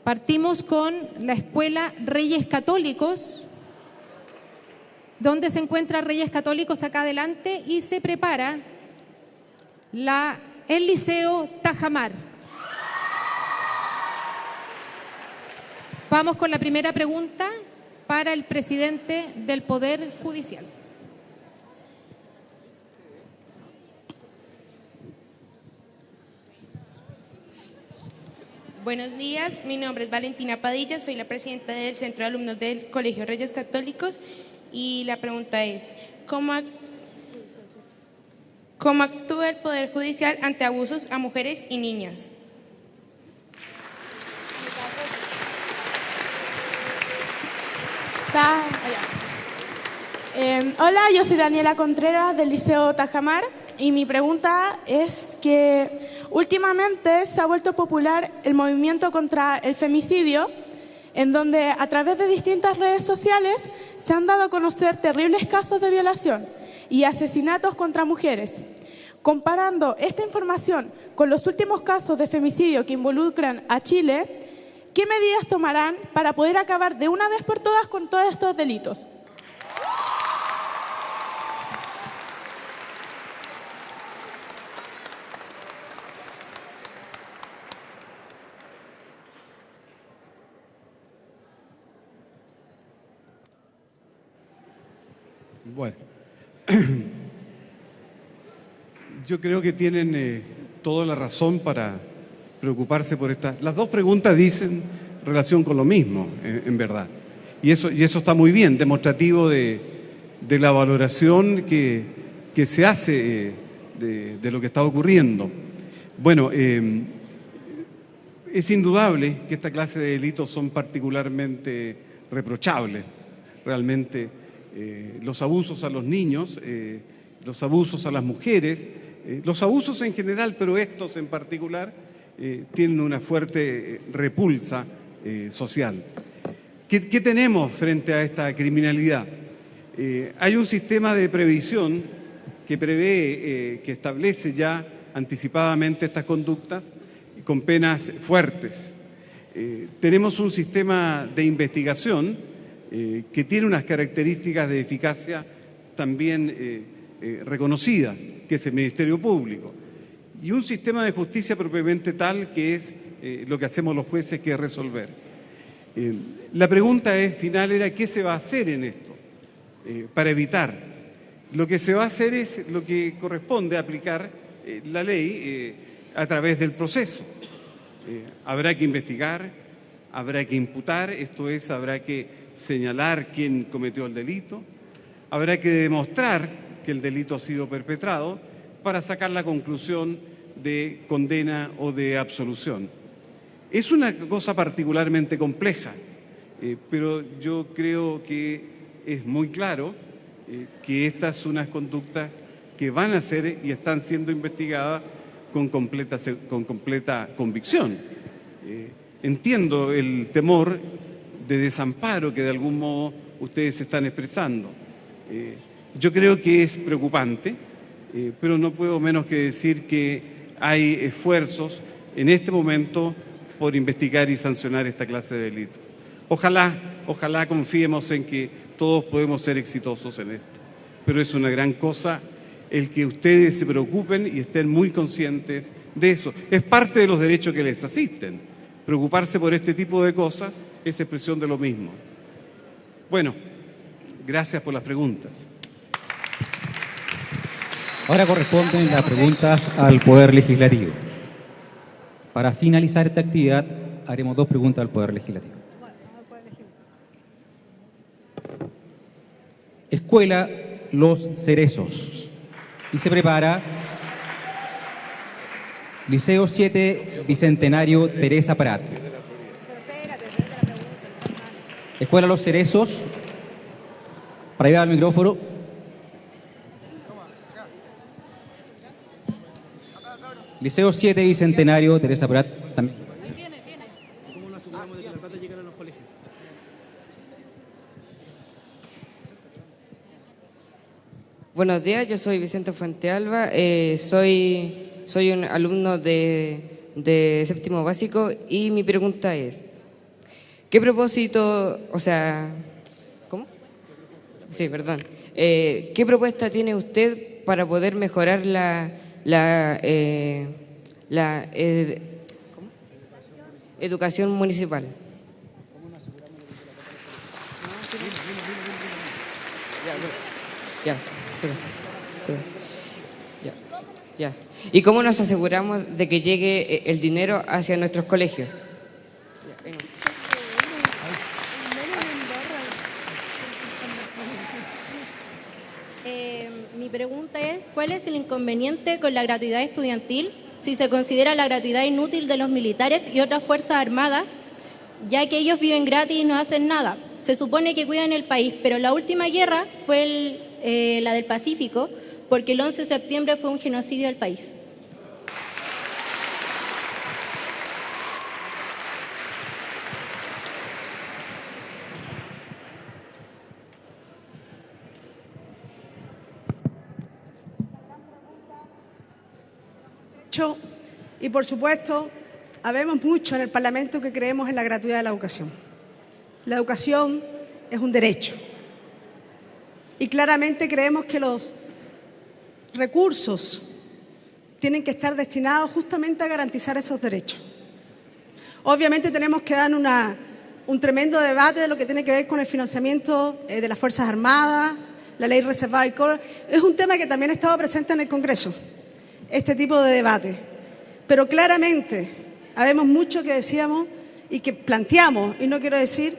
Partimos con la Escuela Reyes Católicos. ¿Dónde se encuentra Reyes Católicos? Acá adelante. Y se prepara el Liceo Tajamar. Vamos con la primera pregunta para el presidente del Poder Judicial. Buenos días, mi nombre es Valentina Padilla, soy la presidenta del Centro de Alumnos del Colegio Reyes Católicos y la pregunta es, ¿cómo, cómo actúa el Poder Judicial ante abusos a mujeres y niñas? Eh, hola, yo soy Daniela Contreras del Liceo Tajamar y mi pregunta es que últimamente se ha vuelto popular el movimiento contra el femicidio en donde a través de distintas redes sociales se han dado a conocer terribles casos de violación y asesinatos contra mujeres. Comparando esta información con los últimos casos de femicidio que involucran a Chile, ¿qué medidas tomarán para poder acabar de una vez por todas con todos estos delitos? Bueno, yo creo que tienen eh, toda la razón para preocuparse por esta. Las dos preguntas dicen relación con lo mismo, en, verdad. Y eso, y eso está muy bien, demostrativo de, la valoración que, se hace eh, de, lo que está ocurriendo. Bueno, eh, es indudable que esta clase de delitos son particularmente reprochables. Realmente eh, los abusos a los niños, los abusos a las mujeres, los abusos en general, pero estos en particular, eh, tienen una fuerte eh, repulsa eh, social. ¿Qué, tenemos frente a esta criminalidad? Hay un sistema de previsión que prevé, que establece ya anticipadamente estas conductas con penas fuertes. Tenemos un sistema de investigación que tiene unas características de eficacia también reconocidas, que es el Ministerio Público. Y un sistema de justicia propiamente tal que es eh, lo que hacemos los jueces, que es resolver. Eh, la pregunta es, final era, ¿qué se va a hacer en esto eh, para evitar? Lo que se va a hacer es lo que corresponde aplicar eh, la ley a través del proceso. Habrá que investigar, habrá que imputar, esto es, habrá que señalar quién cometió el delito, habrá que demostrar que el delito ha sido perpetrado para sacar la conclusión de condena o de absolución. Es una cosa particularmente compleja, eh, pero yo creo que es muy claro eh, que estas son unas conductas que van a ser y están siendo investigadas con completa, con completa convicción. Eh, entiendo el temor de desamparo que de algún modo ustedes están expresando. Yo creo que es preocupante, eh, pero no puedo menos que decir que hay esfuerzos en este momento por investigar y sancionar esta clase de delitos. Ojalá, ojalá confiemos en que todos podemos ser exitosos en esto. Pero es una gran cosa el que ustedes se preocupen y estén muy conscientes de eso. Es parte de los derechos que les asisten. Preocuparse por este tipo de cosas es expresión de lo mismo. Bueno, gracias por las preguntas. Ahora corresponden las preguntas al Poder Legislativo. Para finalizar esta actividad, haremos dos preguntas al Poder Legislativo. Escuela Los Cerezos. Y se prepara Liceo 7 Bicentenario Teresa Prat. Escuela Los Cerezos. Para llevar al micrófono. Liceo 7 Bicentenario Teresa Prat. También. ¿Cómo nos aseguramos de que la plata llegue a los colegios? Buenos días, yo soy Vicente Fuentealba, eh, soy, soy un alumno de, de séptimo básico y mi pregunta es, ¿qué propósito, o sea, ¿cómo? Sí, perdón. Eh, ¿Qué propuesta tiene usted para poder mejorar la, la, eh, la educación municipal? ¿Y cómo nos aseguramos de que llegue eh, el dinero hacia nuestros colegios? Eh, mi pregunta es, ¿cuál es el inconveniente con la gratuidad estudiantil si se considera la gratuidad inútil de los militares y otras fuerzas armadas, ya que ellos viven gratis y no hacen nada? Se supone que cuidan el país, pero la última guerra fue eh, la del Pacífico, porque el 11 de septiembre fue un genocidio del país. Y por supuesto, habemos mucho en el Parlamento que creemos en la gratuidad de la educación. La educación es un derecho. Y claramente creemos que los recursos tienen que estar destinados justamente a garantizar esos derechos. Obviamente tenemos que dar un tremendo debate de lo que tiene que ver con el financiamiento eh, de las Fuerzas Armadas, la ley reservada y Es un tema que también ha estado presente en el Congreso, este tipo de debate. Pero claramente, habemos mucho que decíamos y que planteamos, y no quiero decir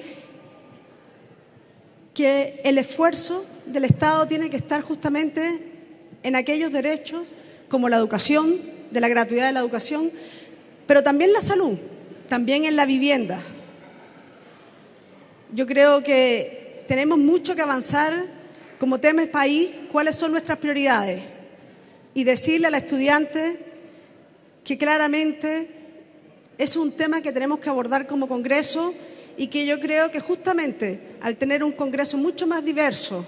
que el esfuerzo del Estado tiene que estar justamente en aquellos derechos como la educación, de la gratuidad de la educación, pero también la salud, también en la vivienda. Yo creo que tenemos mucho que avanzar como tema país, cuáles son nuestras prioridades y decirle a la estudiante que claramente es un tema que tenemos que abordar como Congreso y que yo creo que justamente al tener un Congreso mucho más diverso,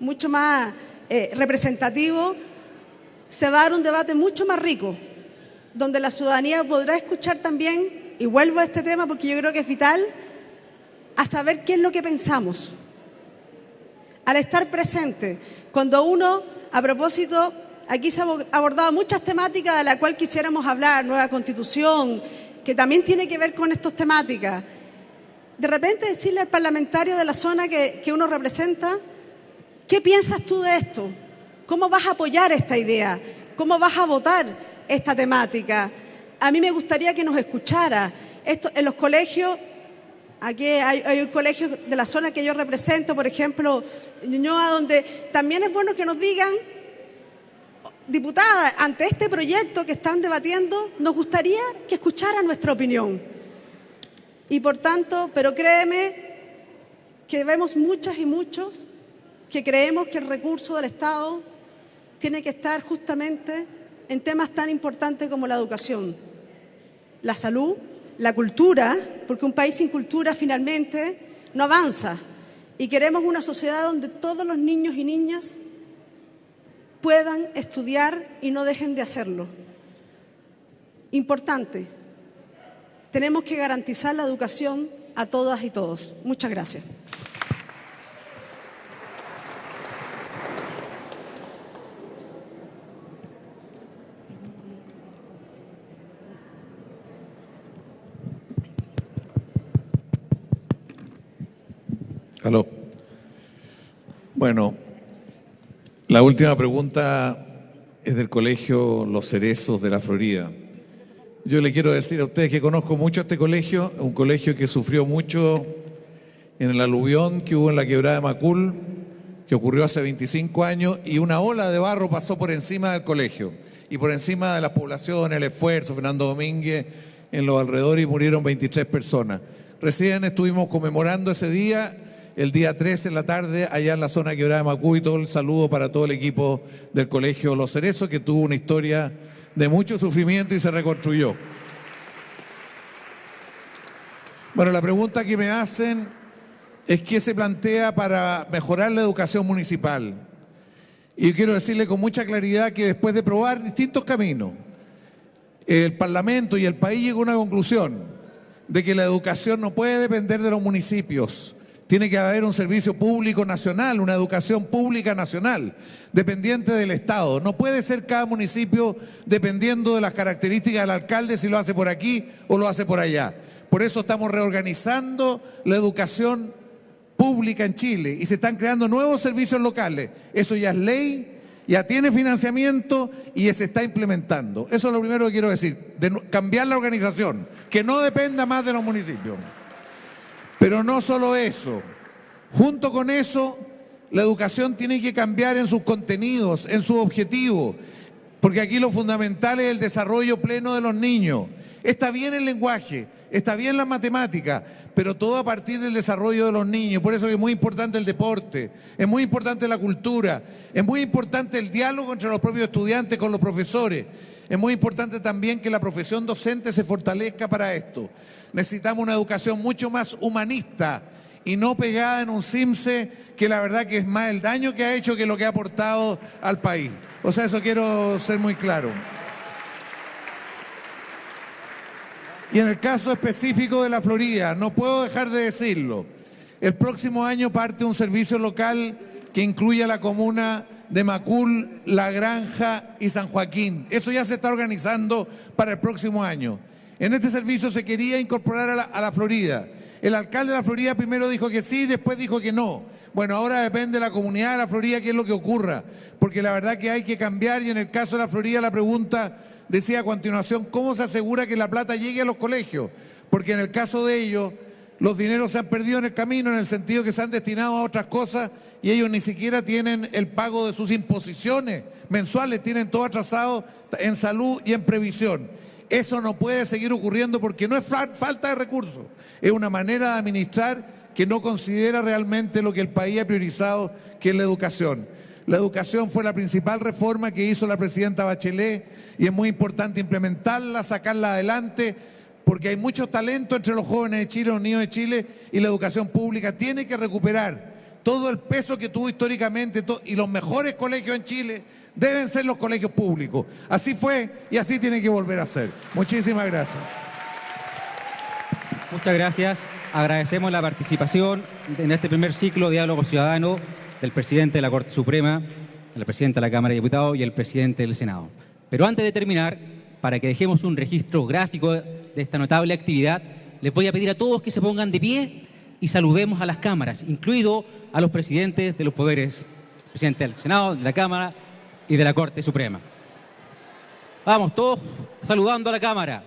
mucho más eh, representativo, se va a dar un debate mucho más rico, donde la ciudadanía podrá escuchar también, y vuelvo a este tema porque yo creo que es vital, a saber qué es lo que pensamos. Al estar presente, cuando uno, a propósito, aquí se han abordado muchas temáticas de las cuales quisiéramos hablar, nueva constitución, que también tiene que ver con estas temáticas. De repente decirle al parlamentario de la zona que, que uno representa, ¿qué piensas tú de esto? ¿Cómo vas a apoyar esta idea? ¿Cómo vas a votar esta temática? A mí me gustaría que nos escuchara. Esto, en los colegios, aquí hay, un colegio de la zona que yo represento, por ejemplo, Ñuñoa, donde también es bueno que nos digan, diputada, ante este proyecto que están debatiendo, nos gustaría que escuchara nuestra opinión. Y por tanto, pero créeme que vemos muchas y muchos que creemos que el recurso del Estado tiene que estar justamente en temas tan importantes como la educación, la salud, la cultura, porque un país sin cultura finalmente no avanza. Y queremos una sociedad donde todos los niños y niñas puedan estudiar y no dejen de hacerlo. Importante, tenemos que garantizar la educación a todas y todos. Muchas gracias. Bueno, la última pregunta es del Colegio Los Cerezos de la Florida. Yo le quiero decir a ustedes que conozco mucho este colegio, un colegio que sufrió mucho en el aluvión que hubo en la quebrada de Macul, que ocurrió hace 25 años, y una ola de barro pasó por encima del colegio y por encima de las poblaciones, el esfuerzo, Fernando Domínguez, en los alrededores y murieron 23 personas. Recién estuvimos conmemorando ese día el día 3 en la tarde allá en la zona quebrada de Macú y todo el saludo para todo el equipo del Colegio Los Cerezos que tuvo una historia de mucho sufrimiento y se reconstruyó. Bueno, la pregunta que me hacen es qué se plantea para mejorar la educación municipal. Y yo quiero decirle con mucha claridad que después de probar distintos caminos, el Parlamento y el país llegó a una conclusión de que la educación no puede depender de los municipios, tiene que haber un servicio público nacional, una educación pública nacional, dependiente del Estado. No puede ser cada municipio dependiendo de las características del alcalde si lo hace por aquí o lo hace por allá. Por eso estamos reorganizando la educación pública en Chile y se están creando nuevos servicios locales. Eso ya es ley, ya tiene financiamiento y se está implementando. Eso es lo primero que quiero decir, de cambiar la organización, que no dependa más de los municipios. Pero no solo eso, junto con eso, la educación tiene que cambiar en sus contenidos, en su objetivo, porque aquí lo fundamental es el desarrollo pleno de los niños. Está bien el lenguaje, está bien la matemática, pero todo a partir del desarrollo de los niños. Por eso es muy importante el deporte, es muy importante la cultura, es muy importante el diálogo entre los propios estudiantes con los profesores. Es muy importante también que la profesión docente se fortalezca para esto. Necesitamos una educación mucho más humanista y no pegada en un CIMSE que la verdad que es más el daño que ha hecho que lo que ha aportado al país. O sea, eso quiero ser muy claro. Y en el caso específico de la Florida, no puedo dejar de decirlo, el próximo año parte un servicio local que incluye a la comuna de Macul, La Granja y San Joaquín. Eso ya se está organizando para el próximo año. En este servicio se quería incorporar a la, Florida. El alcalde de la Florida primero dijo que sí, después dijo que no. Bueno, ahora depende de la comunidad de la Florida qué es lo que ocurra, porque la verdad que hay que cambiar y en el caso de la Florida la pregunta decía a continuación, ¿cómo se asegura que la plata llegue a los colegios? Porque en el caso de ellos, los dineros se han perdido en el camino en el sentido que se han destinado a otras cosas y ellos ni siquiera tienen el pago de sus imposiciones mensuales, tienen todo atrasado en salud y en previsión. Eso no puede seguir ocurriendo porque no es fa- falta de recursos, es una manera de administrar que no considera realmente lo que el país ha priorizado, que es la educación. La educación fue la principal reforma que hizo la presidenta Bachelet y es muy importante implementarla, sacarla adelante, porque hay mucho talento entre los jóvenes de Chile, los niños de Chile, y la educación pública tiene que recuperar todo el peso que tuvo históricamente y los mejores colegios en Chile deben ser los colegios públicos. Así fue y así tiene que volver a ser. Muchísimas gracias. Muchas gracias. Agradecemos la participación en este primer ciclo de diálogo ciudadano del presidente de la Corte Suprema, del presidente de la Cámara de Diputados y el presidente del Senado. Pero antes de terminar, para que dejemos un registro gráfico de esta notable actividad, les voy a pedir a todos que se pongan de pie y saludemos a las cámaras, incluido a los presidentes de los poderes, presidente del Senado, de la Cámara y de la Corte Suprema. Vamos, todos saludando a la Cámara.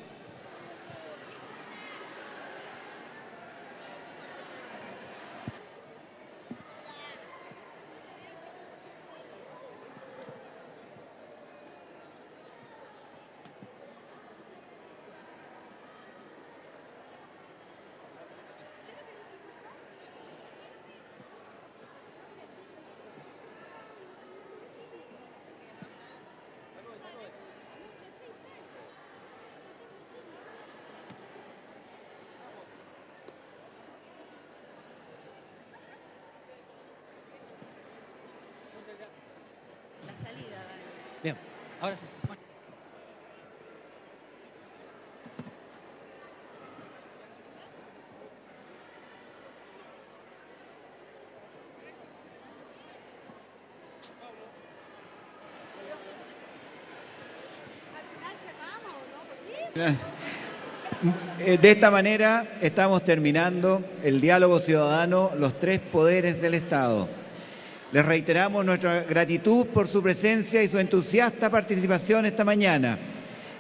Bien, ahora sí. Eh, De esta manera estamos terminando el diálogo ciudadano, los tres poderes del Estado. Les reiteramos nuestra gratitud por su presencia y su entusiasta participación esta mañana.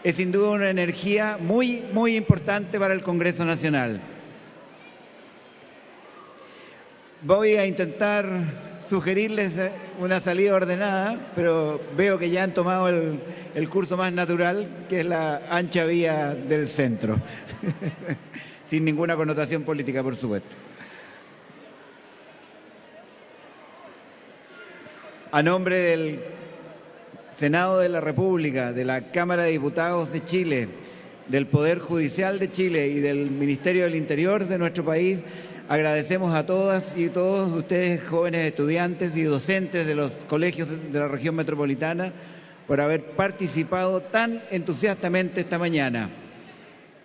Es sin duda una energía muy, muy importante para el Congreso Nacional. Voy a intentar sugerirles eh, una salida ordenada, pero veo que ya han tomado el, el curso más natural, que es la ancha vía del centro, sin ninguna connotación política, por supuesto. A nombre del Senado de la República, de la Cámara de Diputados de Chile, del Poder Judicial de Chile y del Ministerio del Interior de nuestro país, agradecemos a todas y todos ustedes, jóvenes estudiantes y docentes de los colegios de la región metropolitana, por haber participado tan entusiastamente esta mañana.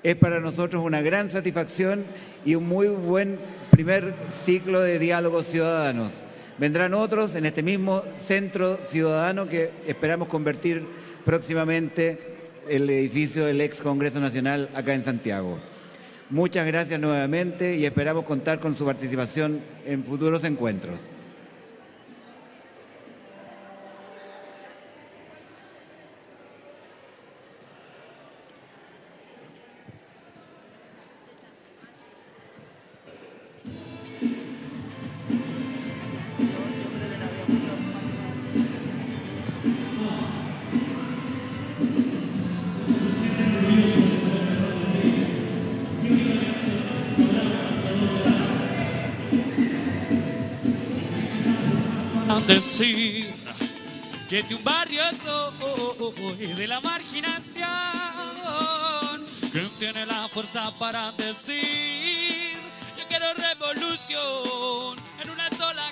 Es para nosotros una gran satisfacción y un muy buen primer ciclo de diálogos ciudadanos. Vendrán otros en este mismo centro ciudadano que esperamos convertir próximamente el edificio del ex Congreso Nacional acá en Santiago. Muchas gracias nuevamente y esperamos contar con su participación en futuros encuentros. Decir que un barrio soy de la marginación que tiene la fuerza para decir yo quiero revolución en una sola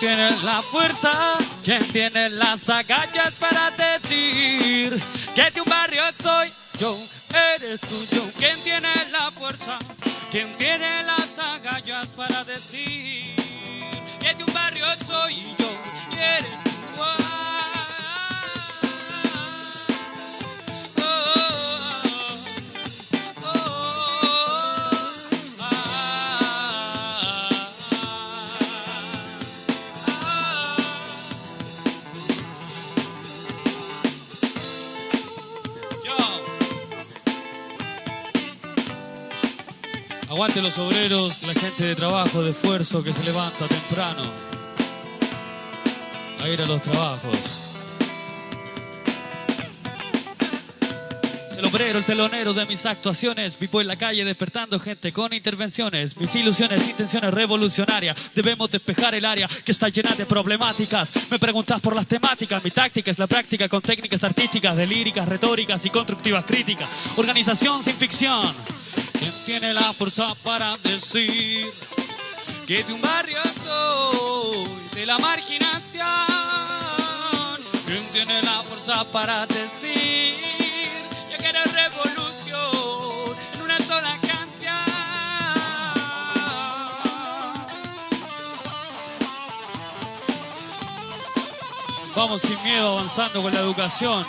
tiene la fuerza? ¿Quién tiene las agallas para decir que de un barrio soy yo? Eres tú, yo. ¿Quién tiene la fuerza? ¿Quién tiene las agallas para decir que de un barrio soy yo? Y eres Aguante los obreros, la gente de trabajo, de esfuerzo que se levanta temprano a ir a los trabajos. El obrero, el telonero de mis actuaciones, vivo en la calle despertando gente con intervenciones, mis ilusiones, intenciones revolucionarias. Debemos despejar el área que está llena de problemáticas. Me preguntas por las temáticas, mi táctica es la práctica con técnicas artísticas, de líricas, retóricas y constructivas críticas. Organización sin ficción. ¿Quién tiene la fuerza para decir que de un barrio soy de la marginación? ¿Quién tiene la fuerza para decir yo quiero revolución en una sola canción? Vamos sin miedo avanzando con la educación.